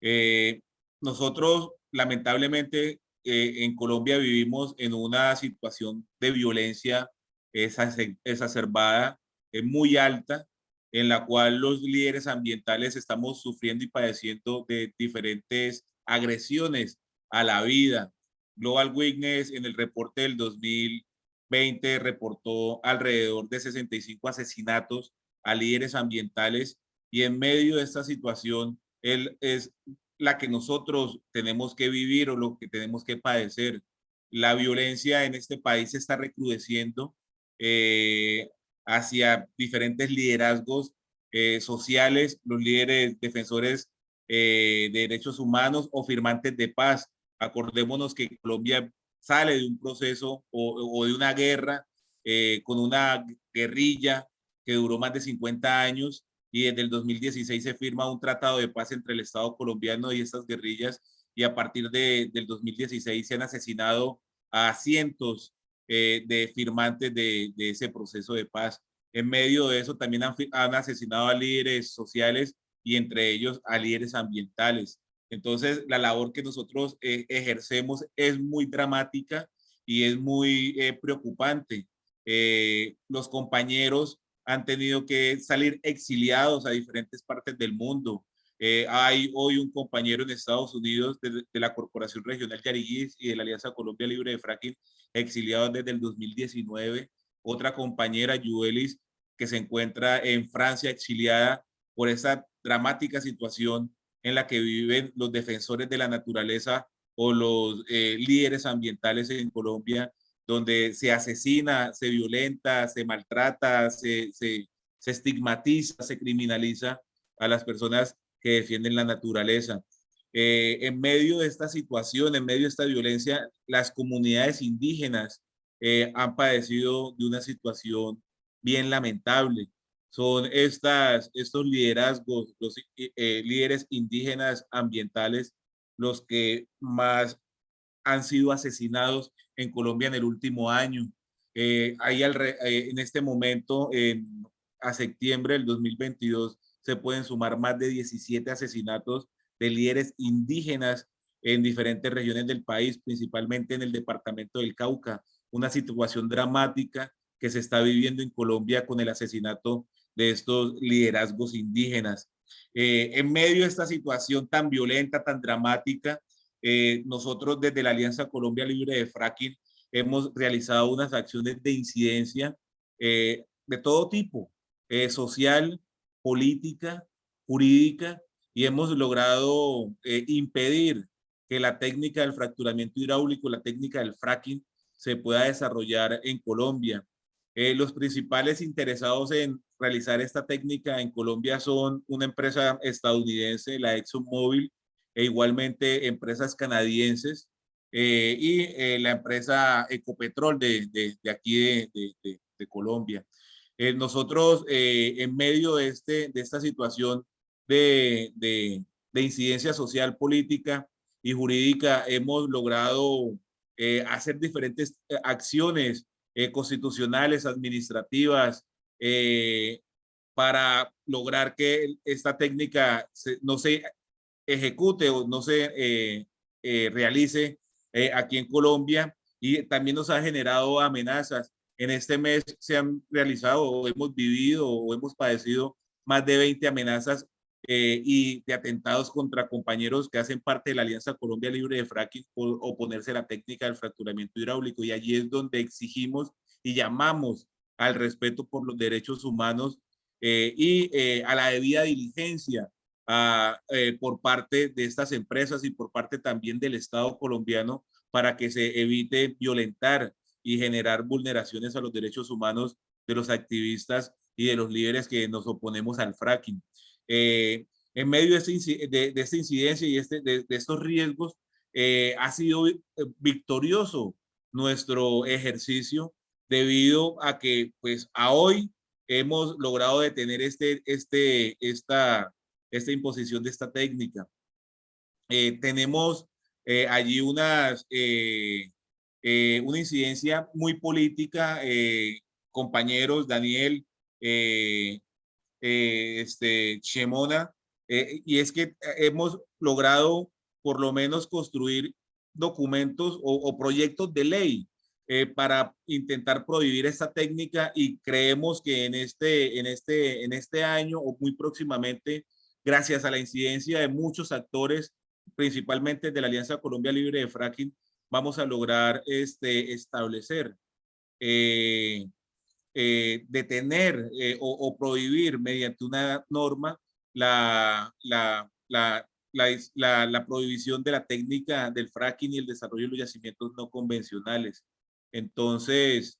Speaker 6: Eh, nosotros, lamentablemente, en Colombia vivimos en una situación de violencia exace- exacerbada, muy alta, en la cual los líderes ambientales estamos sufriendo y padeciendo de diferentes agresiones a la vida. Global Witness en el reporte del 2020 reportó alrededor de 65 asesinatos a líderes ambientales y en medio de esta situación él es la que nosotros tenemos que vivir o lo que tenemos que padecer. La violencia en este país se está recrudeciendo eh, hacia diferentes liderazgos eh, sociales, los líderes defensores eh, de derechos humanos o firmantes de paz. Acordémonos que Colombia sale de un proceso o, de una guerra eh, con una guerrilla que duró más de 50 años y desde el 2016 se firma un tratado de paz entre el Estado colombiano y estas guerrillas y a partir de, del 2016 se han asesinado a cientos eh, de firmantes de, ese proceso de paz. En medio de eso también han, asesinado a líderes sociales y entre ellos a líderes ambientales. Entonces, la labor que nosotros eh, ejercemos es muy dramática y es muy eh, preocupante. Los compañeros han tenido que salir exiliados a diferentes partes del mundo. Hay hoy un compañero en Estados Unidos de, de la Corporación Regional Yariguís y de la Alianza Colombia Libre de Fracking, exiliado desde el 2019. Otra compañera, Yuelis, que se encuentra en Francia exiliada por esa dramática situación en la que viven los defensores de la naturaleza o los eh, líderes ambientales en Colombia, donde se asesina, se violenta, se maltrata, se, se estigmatiza, se criminaliza a las personas que defienden la naturaleza. Eh, en medio de esta situación, en medio de esta violencia, las comunidades indígenas eh, han padecido de una situación bien lamentable. Son estas, estos liderazgos, los eh, líderes indígenas ambientales, los que más han sido asesinados en Colombia en el último año. hay en este momento, a septiembre del 2022, se pueden sumar más de 17 asesinatos de líderes indígenas en diferentes regiones del país, principalmente en el departamento del Cauca. Una situación dramática que se está viviendo en Colombia con el asesinato de estos liderazgos indígenas. Eh, en medio de esta situación tan violenta, tan dramática, eh, nosotros desde la Alianza Colombia Libre de Fracking hemos realizado unas acciones de incidencia eh, de todo tipo, social, política, jurídica, y hemos logrado eh, impedir que la técnica del fracturamiento hidráulico, la técnica del fracking, se pueda desarrollar en Colombia. Eh, los principales interesados en realizar esta técnica en Colombia son una empresa estadounidense, la ExxonMobil, e igualmente empresas canadienses eh, y la empresa Ecopetrol de, de, de aquí de, de Colombia. nosotros, en medio de, este, de esta situación, de, de, de incidencia social, política y jurídica, hemos logrado eh, hacer diferentes eh, acciones eh, constitucionales, administrativas, para lograr que esta técnica no se ejecute o no se realice aquí en Colombia y también nos ha generado amenazas. En este mes se han realizado o hemos vivido o hemos padecido más de 20 amenazas eh, y de atentados contra compañeros que hacen parte de la Alianza Colombia Libre de Fracking por oponerse a la técnica del fracturamiento hidráulico. Y allí es donde exigimos y llamamos al respeto por los derechos humanos eh, y eh, a la debida diligencia a, eh, por parte de estas empresas y por parte también del Estado colombiano para que se evite violentar y generar vulneraciones a los derechos humanos de los activistas y de los líderes que nos oponemos al fracking. Eh, en medio de, este, de, de, esta incidencia y este, de, de estos riesgos, eh, ha sido eh, victorioso nuestro ejercicio debido a que pues a hoy hemos logrado detener este, este, esta, esta imposición de esta técnica. Eh, tenemos eh, allí unas, eh, una incidencia muy política, compañeros, Daniel, eh, este, Shemona, eh, y es que hemos logrado por lo menos construir documentos o, proyectos de ley eh, para intentar prohibir esta técnica y creemos que en este, en, este, en este año o muy próximamente, gracias a la incidencia de muchos actores, principalmente de la Alianza Colombia Libre de Fracking, vamos a lograr este, establecer eh, eh, detener eh, o, o, prohibir mediante una norma la, la, la, la, la prohibición de la técnica del fracking y el desarrollo de los yacimientos no convencionales. Entonces,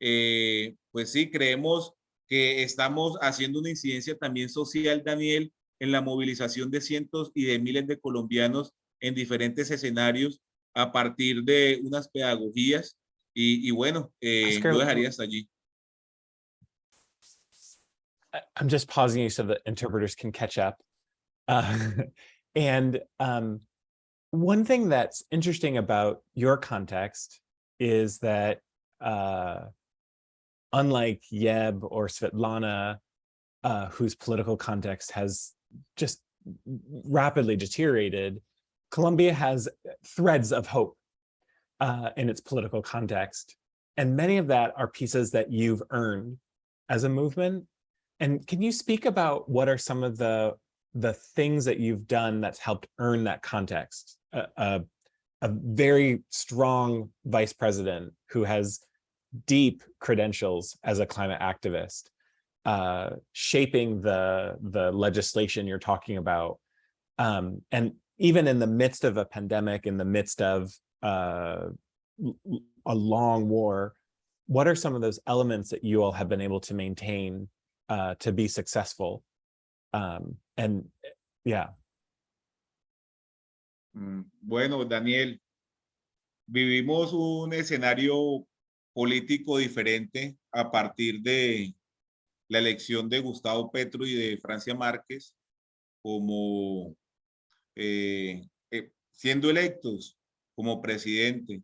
Speaker 6: eh, pues sí, creemos que estamos haciendo una incidencia también social, Daniel, en la movilización de cientos y de miles de colombianos en diferentes escenarios a partir de unas pedagogías y, y bueno, eh, yo dejaría hasta allí.
Speaker 1: I'm just pausing you so the interpreters can catch up. Uh, and um, one thing that's interesting about your context is that uh, unlike Yeb or Svetlana, uh, whose political context has just rapidly deteriorated, Colombia has threads of hope uh, in its political context. And many of that are pieces that you've earned as a movement and can you speak about what are some of the the things that you've done that's helped earn that context? A, very strong vice president who has deep credentials as a climate activist, uh, shaping the the legislation you're talking about, um, and even in the midst of a pandemic, in the midst of uh, a long war, what are some of those elements that you all have been able to maintain uh, to be successful. Um, and yeah.
Speaker 6: Mm, Bueno, Daniel, vivimos un escenario político diferente a partir de la elección de Gustavo Petro y de Francia Márquez como eh, eh, siendo electos como presidente.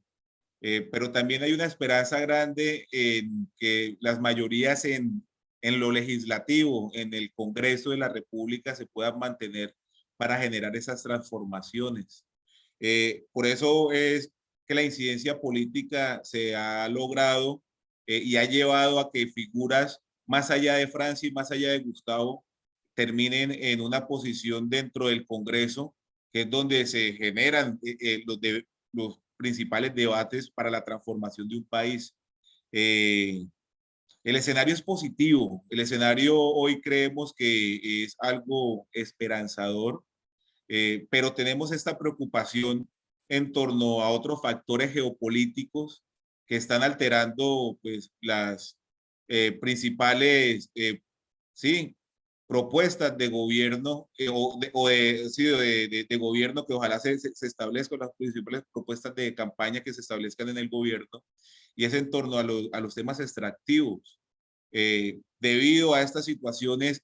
Speaker 6: Eh, pero también hay una esperanza grande en que las mayorías en, en lo legislativo, en el Congreso de la República se puedan mantener para generar esas transformaciones. Eh, por eso es que la incidencia política se ha logrado eh, y ha llevado a que figuras más allá de Francia y más allá de Gustavo terminen en una posición dentro del Congreso, que es donde se generan eh, los, principales debates para la transformación de un país. El escenario es positivo. El escenario hoy creemos que es algo esperanzador, eh, pero tenemos esta preocupación en torno a otros factores geopolíticos que están alterando pues, las eh, principales eh, sí, propuestas de gobierno eh, o, de, o de, sí, de, de, gobierno que ojalá se, se establezcan las principales propuestas de campaña que se establezcan en el gobierno y es en torno a los, temas extractivos. Eh, debido a estas situaciones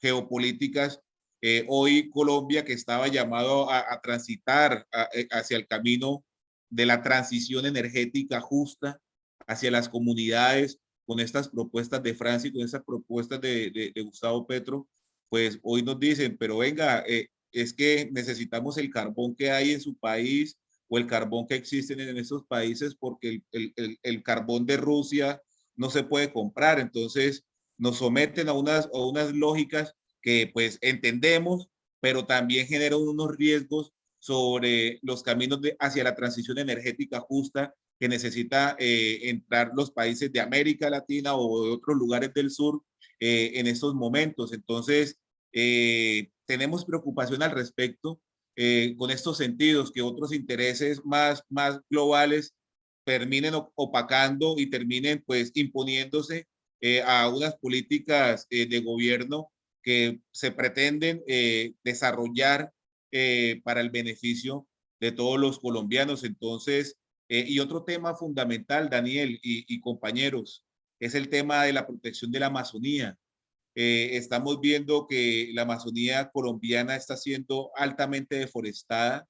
Speaker 6: geopolíticas, eh, hoy Colombia que estaba llamado a, transitar eh, hacia el camino de la transición energética justa hacia las comunidades con estas propuestas de Francia y con estas propuestas de, Gustavo Petro, pues hoy nos dicen, pero venga, es que necesitamos el carbón que hay en su país o el carbón que existe en esos países porque el, el, el, carbón de Rusia no se puede comprar. Entonces nos someten a unas, a unas lógicas que pues entendemos, pero también generan unos riesgos sobre los caminos hacia la transición energética justa que necesita eh, entrar los países de América Latina o de otros lugares del sur eh, en estos momentos. Entonces, eh, tenemos preocupación al respecto eh, con estos sentidos, que otros intereses más, más globales terminen opacando y terminen pues imponiéndose eh, a unas políticas de gobierno que se pretenden desarrollar para el beneficio de todos los colombianos. Entonces, eh, y otro tema fundamental, Daniel y, compañeros, es el tema de la protección de la Amazonía. Eh, estamos viendo que la Amazonía colombiana está siendo altamente deforestada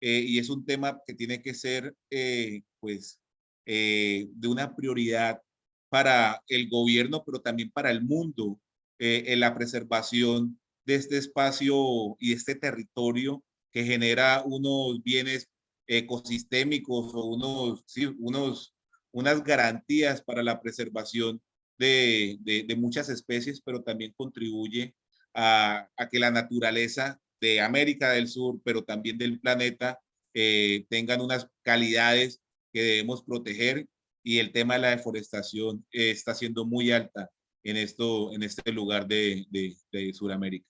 Speaker 6: eh, y es un tema que tiene que ser, eh, pues, eh, de una prioridad para el gobierno, pero también para el mundo, eh, en la preservación de este espacio y este territorio que genera unos bienes ecosistémicos o unos, sí, unos, unas garantías para la preservación de, de, de muchas especies, pero también contribuye a, a, que la naturaleza de América del Sur, pero también del planeta, eh, tengan unas calidades que debemos proteger y el tema de la deforestación eh, está siendo muy alta en, esto, en este lugar de, de, de Sudamérica.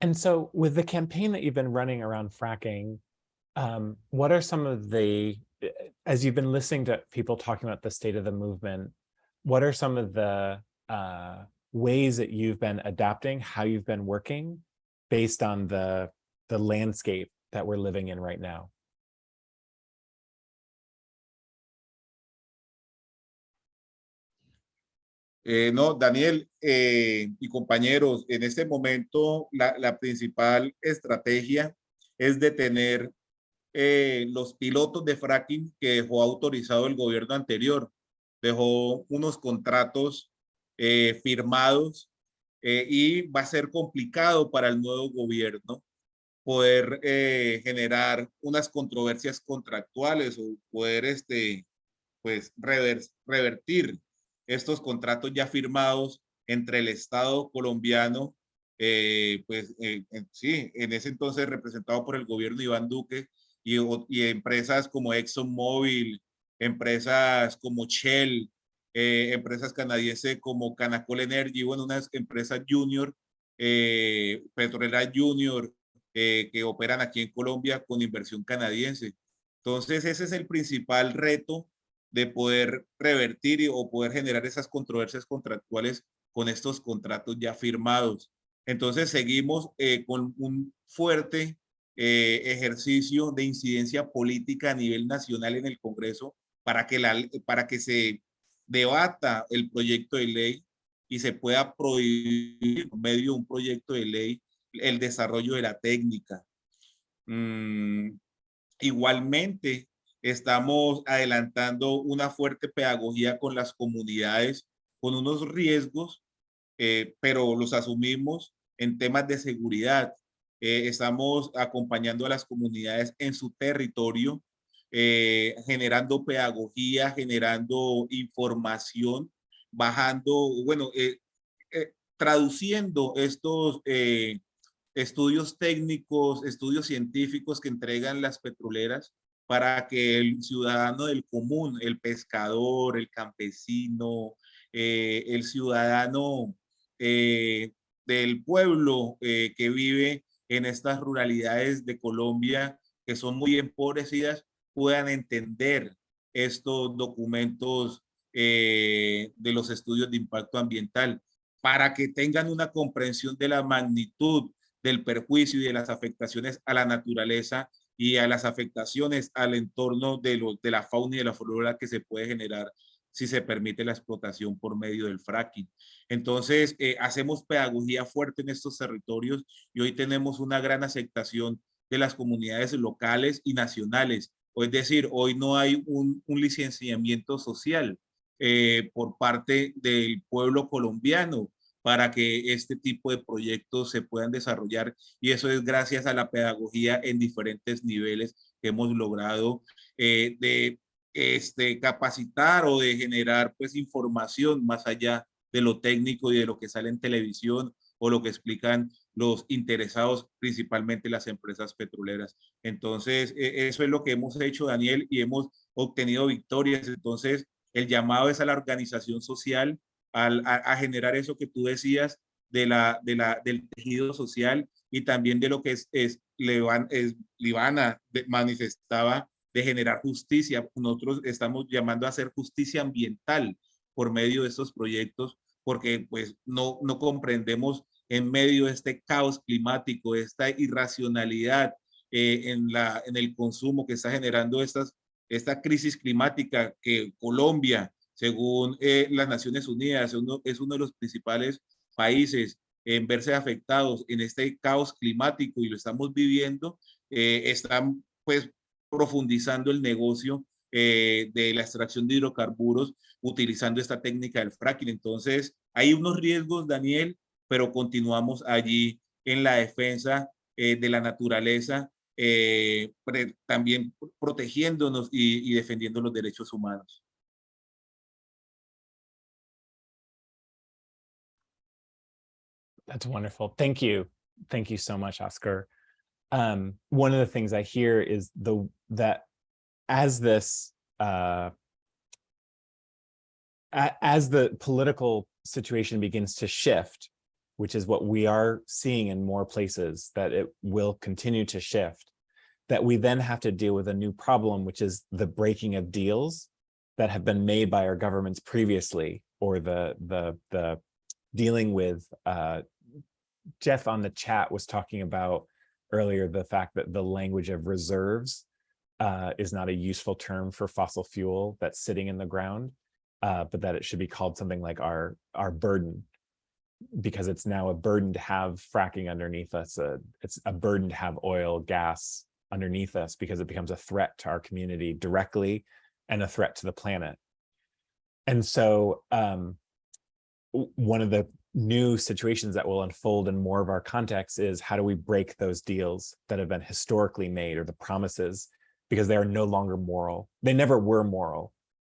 Speaker 1: And so with the campaign that you've been running around fracking, um, what are some of the, as you've been listening to people talking about the state of the movement, what are some of the uh, ways that you've been adapting, how you've been working based on the, the landscape that we're living in right now?
Speaker 6: Eh, no, Daniel eh, y compañeros, en este momento la, la, principal estrategia es detener eh, los pilotos de fracking que dejó autorizado el gobierno anterior. Dejó unos contratos eh, firmados eh, y va a ser complicado para el nuevo gobierno poder generar unas controversias contractuales o poder este, pues, rever, revertir estos contratos ya firmados entre el Estado colombiano, eh, pues eh, sí, en ese entonces representado por el gobierno Iván Duque y, y empresas como ExxonMobil, empresas como Shell, eh, empresas canadienses como Canacol Energy, bueno, unas empresas junior, eh, petrolera junior, que operan aquí en Colombia con inversión canadiense. Entonces, ese es el principal reto de poder revertir y- o poder generar esas controversias contractuales con estos contratos ya firmados. Entonces seguimos eh, con un fuerte eh, ejercicio de incidencia política a nivel nacional en el Congreso para que, la, para que se debata el proyecto de ley y se pueda prohibir por medio de un proyecto de ley el desarrollo de la técnica. Mm, igualmente, estamos adelantando una fuerte pedagogía con las comunidades, con unos riesgos, eh, pero los asumimos en temas de seguridad. Eh, estamos acompañando a las comunidades en su territorio, eh, generando pedagogía, generando información, bajando, bueno, eh, traduciendo estos estudios técnicos, estudios científicos que entregan las petroleras para que el ciudadano del común, el pescador, el campesino, el ciudadano del pueblo que vive en estas ruralidades de Colombia que son muy empobrecidas puedan entender estos documentos eh, de los estudios de impacto ambiental. Para que tengan una comprensión de la magnitud del perjuicio y de las afectaciones a la naturaleza y a las afectaciones al entorno de, lo, de la fauna y de la flora que se puede generar si se permite la explotación por medio del fracking. Entonces, eh, hacemos pedagogía fuerte en estos territorios y hoy tenemos una gran aceptación de las comunidades locales y nacionales. O es decir, hoy no hay un, un licenciamiento social eh, por parte del pueblo colombiano para que este tipo de proyectos se puedan desarrollar y eso es gracias a la pedagogía en diferentes niveles que hemos logrado eh, de este, capacitar o de generar pues información más allá de lo técnico y de lo que sale en televisión o lo que explican los interesados, principalmente las empresas petroleras. Entonces, eh, eso es lo que hemos hecho, Daniel, y hemos obtenido victorias. Entonces, el llamado es a la organización social, al, a, a, generar eso que tú decías de la, de la, del tejido social y también de lo que es, es, Levan, manifestaba de generar justicia. Nosotros estamos llamando a hacer justicia ambiental por medio de estos proyectos, porque pues no, no comprendemos en medio de este caos climático, esta irracionalidad eh, en, la, en el consumo que está generando estas, esta crisis climática que Colombia, según eh, las Naciones Unidas, es uno, es uno de los principales países en verse afectados en este caos climático y lo estamos viviendo, eh, están pues profundizando el negocio eh, de la extracción de hidrocarburos utilizando esta técnica del fracking. Entonces, hay unos riesgos, Daniel, pero continuamos allí en la defensa eh, de la naturaleza, eh, también protegiéndonos y, y defendiendo los derechos humanos.
Speaker 1: That's wonderful. Thank you. Thank you so much, Oscar. Um, one of the things I hear is the that as this uh, as the political situation begins to shift, which is what we are seeing in more places, that it will continue to shift, that we then have to deal with a new problem, which is the breaking of deals that have been made by our governments previously, or the the the dealing with uh, Jeff on the chat was talking about earlier the fact that the language of reserves uh, is not a useful term for fossil fuel that's sitting in the ground, uh, but that it should be called something like our our burden, because it's now a burden to have fracking underneath us. Uh, it's a burden to have oil, gas underneath us because it becomes a threat to our community directly and a threat to the planet. And so um, one of the new situations that will unfold in more of our contexts is how do we break those deals that have been historically made or the promises because they are no longer moral. They never were moral,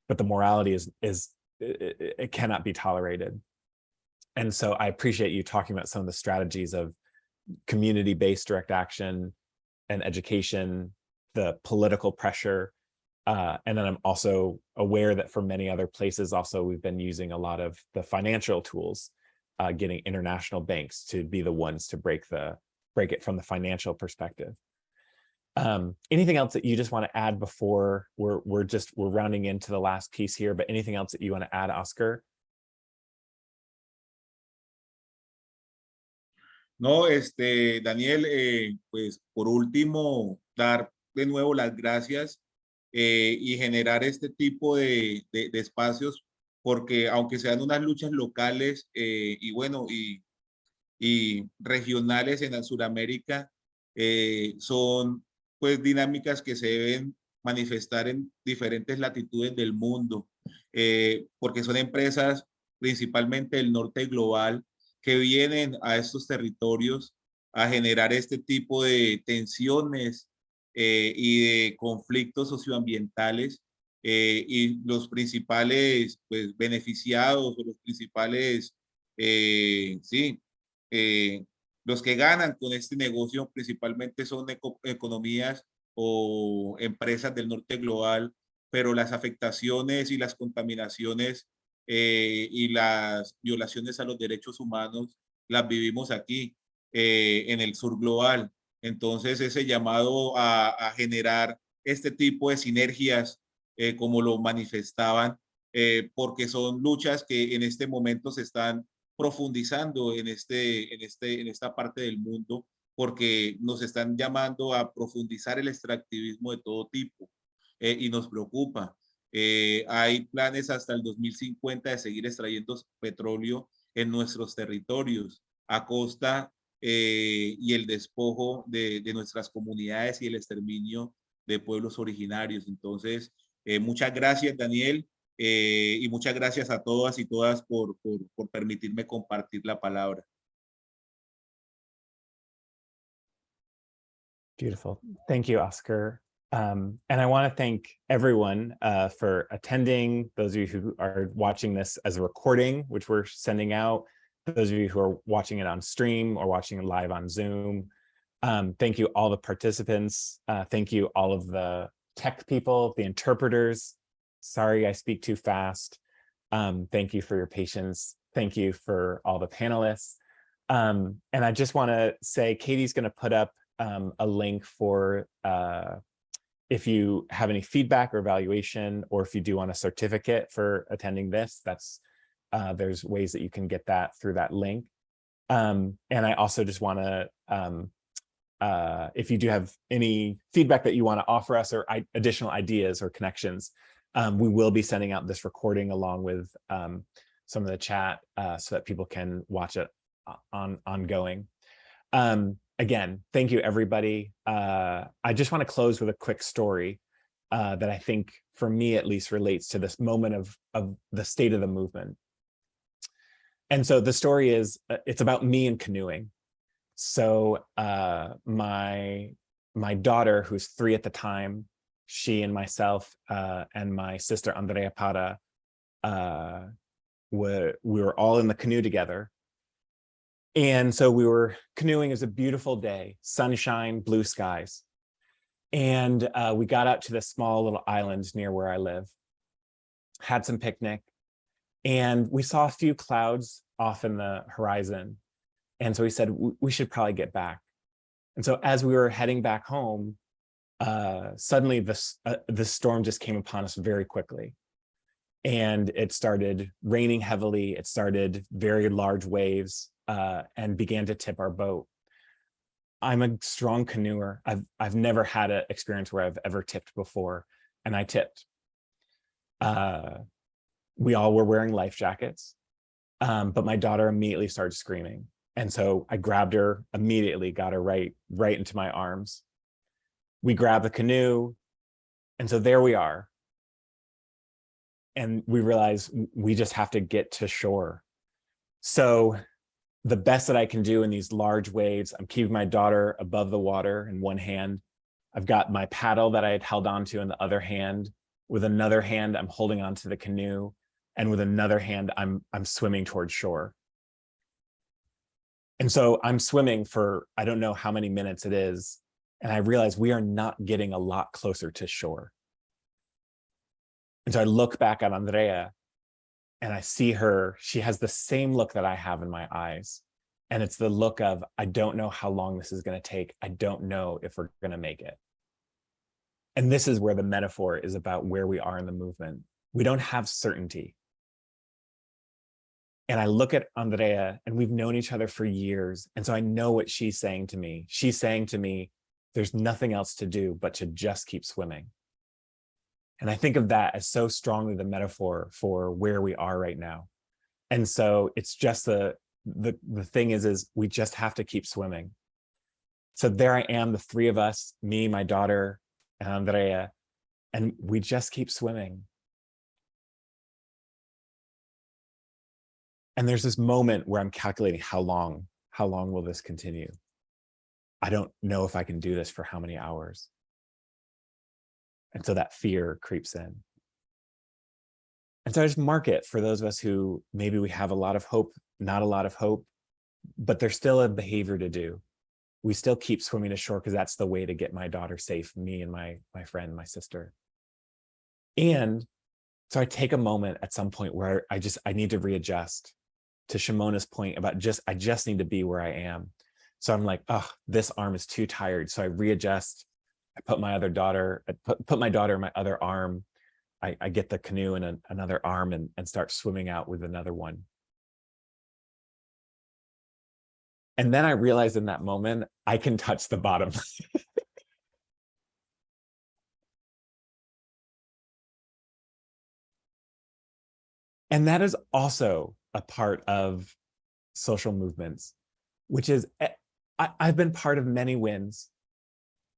Speaker 1: but the morality is is it, it cannot be tolerated. And so I appreciate you talking about some of the strategies of community-based direct action and education, the political pressure, uh, and then I'm also aware that for many other places also we've been using a lot of the financial tools, uh, getting international banks to be the ones to break the break it from the financial perspective. Um, anything else that you just want to add before we're we're just we're rounding into the last piece here, but anything else that you want to add, Oscar?
Speaker 6: No, este, Daniel, eh, pues por último, dar de nuevo las gracias eh, y generar este tipo de, de, de, espacios, porque aunque sean unas luchas locales eh, y bueno, y, regionales en Sudamérica, eh, son pues dinámicas que se deben manifestar en diferentes latitudes del mundo, eh, porque son empresas principalmente del norte global que vienen a estos territorios a generar este tipo de tensiones eh, y de conflictos socioambientales eh, y los principales pues, beneficiados o los principales, eh, sí, eh, los que ganan con este negocio principalmente son eco economías o empresas del norte global, pero las afectaciones y las contaminaciones eh, y las violaciones a los derechos humanos las vivimos aquí eh, en el sur global. Entonces ese llamado a, a generar este tipo de sinergias eh, como lo manifestaban, eh, porque son luchas que en este momento se están profundizando en, este, en, este, en esta parte del mundo, porque nos están llamando a profundizar el extractivismo de todo tipo eh, y nos preocupa. Eh, hay planes hasta el 2050 de seguir extrayendo petróleo en nuestros territorios a costa eh, y el despojo de, de, nuestras comunidades y el exterminio de pueblos originarios. Entonces, eh, muchas gracias, Daniel, eh, y muchas gracias a todas y todas por, por, por permitirme compartir la palabra.
Speaker 1: Beautiful. Thank you, Oscar. Um, and I want to thank everyone uh, for attending, those of you who are watching this as a recording, which we're sending out, those of you who are watching it on stream or watching it live on Zoom. Um, thank you all the participants. Uh, thank you all of the tech people, the interpreters. Sorry, I speak too fast. Um, thank you for your patience. Thank you for all the panelists. Um, and I just want to say, Katie's going to put up um, a link for uh, if you have any feedback or evaluation, or if you do want a certificate for attending this, that's uh, there's ways that you can get that through that link. Um, and I also just want to, um, uh, if you do have any feedback that you want to offer us or additional ideas or connections, um, we will be sending out this recording along with um, some of the chat uh, so that people can watch it on ongoing. Um, again, thank you, everybody. Uh, I just want to close with a quick story uh, that I think, for me at least, relates to this moment of, of the state of the movement. And so the story is, uh, it's about me and canoeing. So uh, my, my daughter, who's three at the time, she and myself uh, and my sister Andrea Para, uh, were, we were all in the canoe together and so we were canoeing. It was a beautiful day, sunshine, blue skies. And uh, we got out to this small little island near where I live, had some picnic, and we saw a few clouds off in the horizon. And so we said, we should probably get back. And so as we were heading back home, uh, suddenly this, uh, this storm just came upon us very quickly. And it started raining heavily. It started very large waves uh, and began to tip our boat. I'm a strong canoeer. I've, I've never had an experience where I've ever tipped before, and I tipped. Uh, we all were wearing life jackets, um, but my daughter immediately started screaming. And so I grabbed her immediately, got her right, right into my arms. We grabbed the canoe. And so there we are. And we realize we just have to get to shore. So the best that I can do in these large waves. I'm keeping my daughter above the water in one hand. I've got my paddle that I had held onto in the other hand. With another hand, I'm holding onto the canoe. And with another hand, I'm, I'm swimming towards shore. And so I'm swimming for, I don't know how many minutes it is. And I realize we are not getting a lot closer to shore. And so I look back at Andrea and I see her, she has the same look that I have in my eyes. And it's the look of, I don't know how long this is going to take. I don't know if we're going to make it. And this is where the metaphor is about where we are in the movement. We don't have certainty. And I look at Andrea and we've known each other for years. And so I know what she's saying to me. She's saying to me, there's nothing else to do but to just keep swimming. And I think of that as so strongly the metaphor for where we are right now. And so it's just the, the, the thing is, is we just have to keep swimming. So there I am, the three of us, me, my daughter, and Andrea, and we just keep swimming. And there's this moment where I'm calculating how long, how long will this continue? I don't know if I can do this for how many hours. And so that fear creeps in. And so I just mark it for those of us who maybe we have a lot of hope, not a lot of hope, but there's still a behavior to do. We still keep swimming to shore because that's the way to get my daughter safe, me and my, my friend, my sister. And so I take a moment at some point where I just, I need to readjust to Shimona's point about just, I just need to be where I am. So I'm like, oh, this arm is too tired. So I readjust. I put my other daughter, I put, put my daughter in my other arm. I, I get the canoe in another arm and, and start swimming out with another one. And then I realized in that moment, I can touch the bottom. and that is also a part of social movements, which is eh, I, have been part of many wins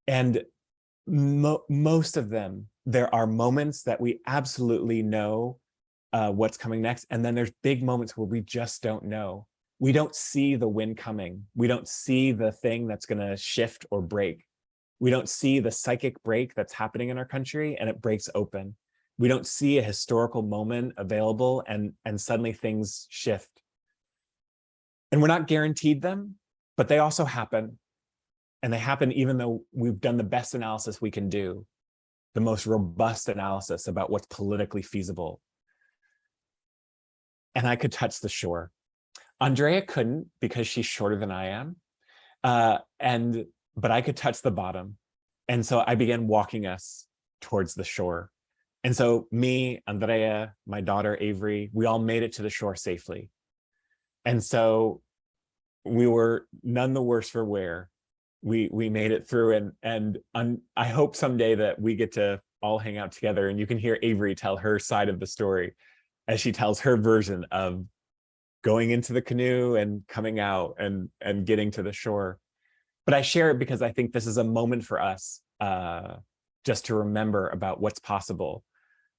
Speaker 1: and mo most of them, there are moments that we absolutely know uh, what's coming next. And then there's big moments where we just don't know. We don't see the wind coming. We don't see the thing that's going to shift or break. We don't see the psychic break that's happening in our country and it breaks open. We don't see a historical moment available and, and suddenly things shift. And we're not guaranteed them, but they also happen. And they happen even though we've done the best analysis we can do, the most robust analysis about what's politically feasible. And I could touch the shore. Andrea couldn't because she's shorter than I am. Uh, and but I could touch the bottom. And so I began walking us towards the shore. And so me, Andrea, my daughter Avery, we all made it to the shore safely. And so we were none the worse for wear we we made it through and and I hope someday that we get to all hang out together and you can hear Avery tell her side of the story as she tells her version of going into the canoe and coming out and and getting to the shore. But I share it because I think this is a moment for us uh, just to remember about what's possible,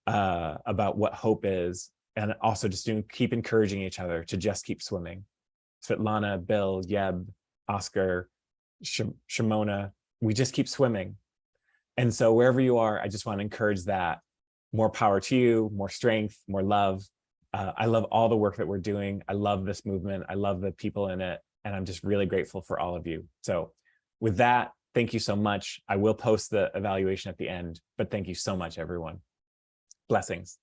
Speaker 1: uh, about what hope is, and also just to keep encouraging each other to just keep swimming. Svetlana, Bill, Yeb, Oscar, Shimona, we just keep swimming. And so wherever you are, I just want to encourage that. More power to you, more strength, more love. Uh, I love all the work that we're doing. I love this movement. I love the people in it. And I'm just really grateful for all of you. So with that, thank you so much. I will post the evaluation at the end, but thank you so much, everyone. Blessings.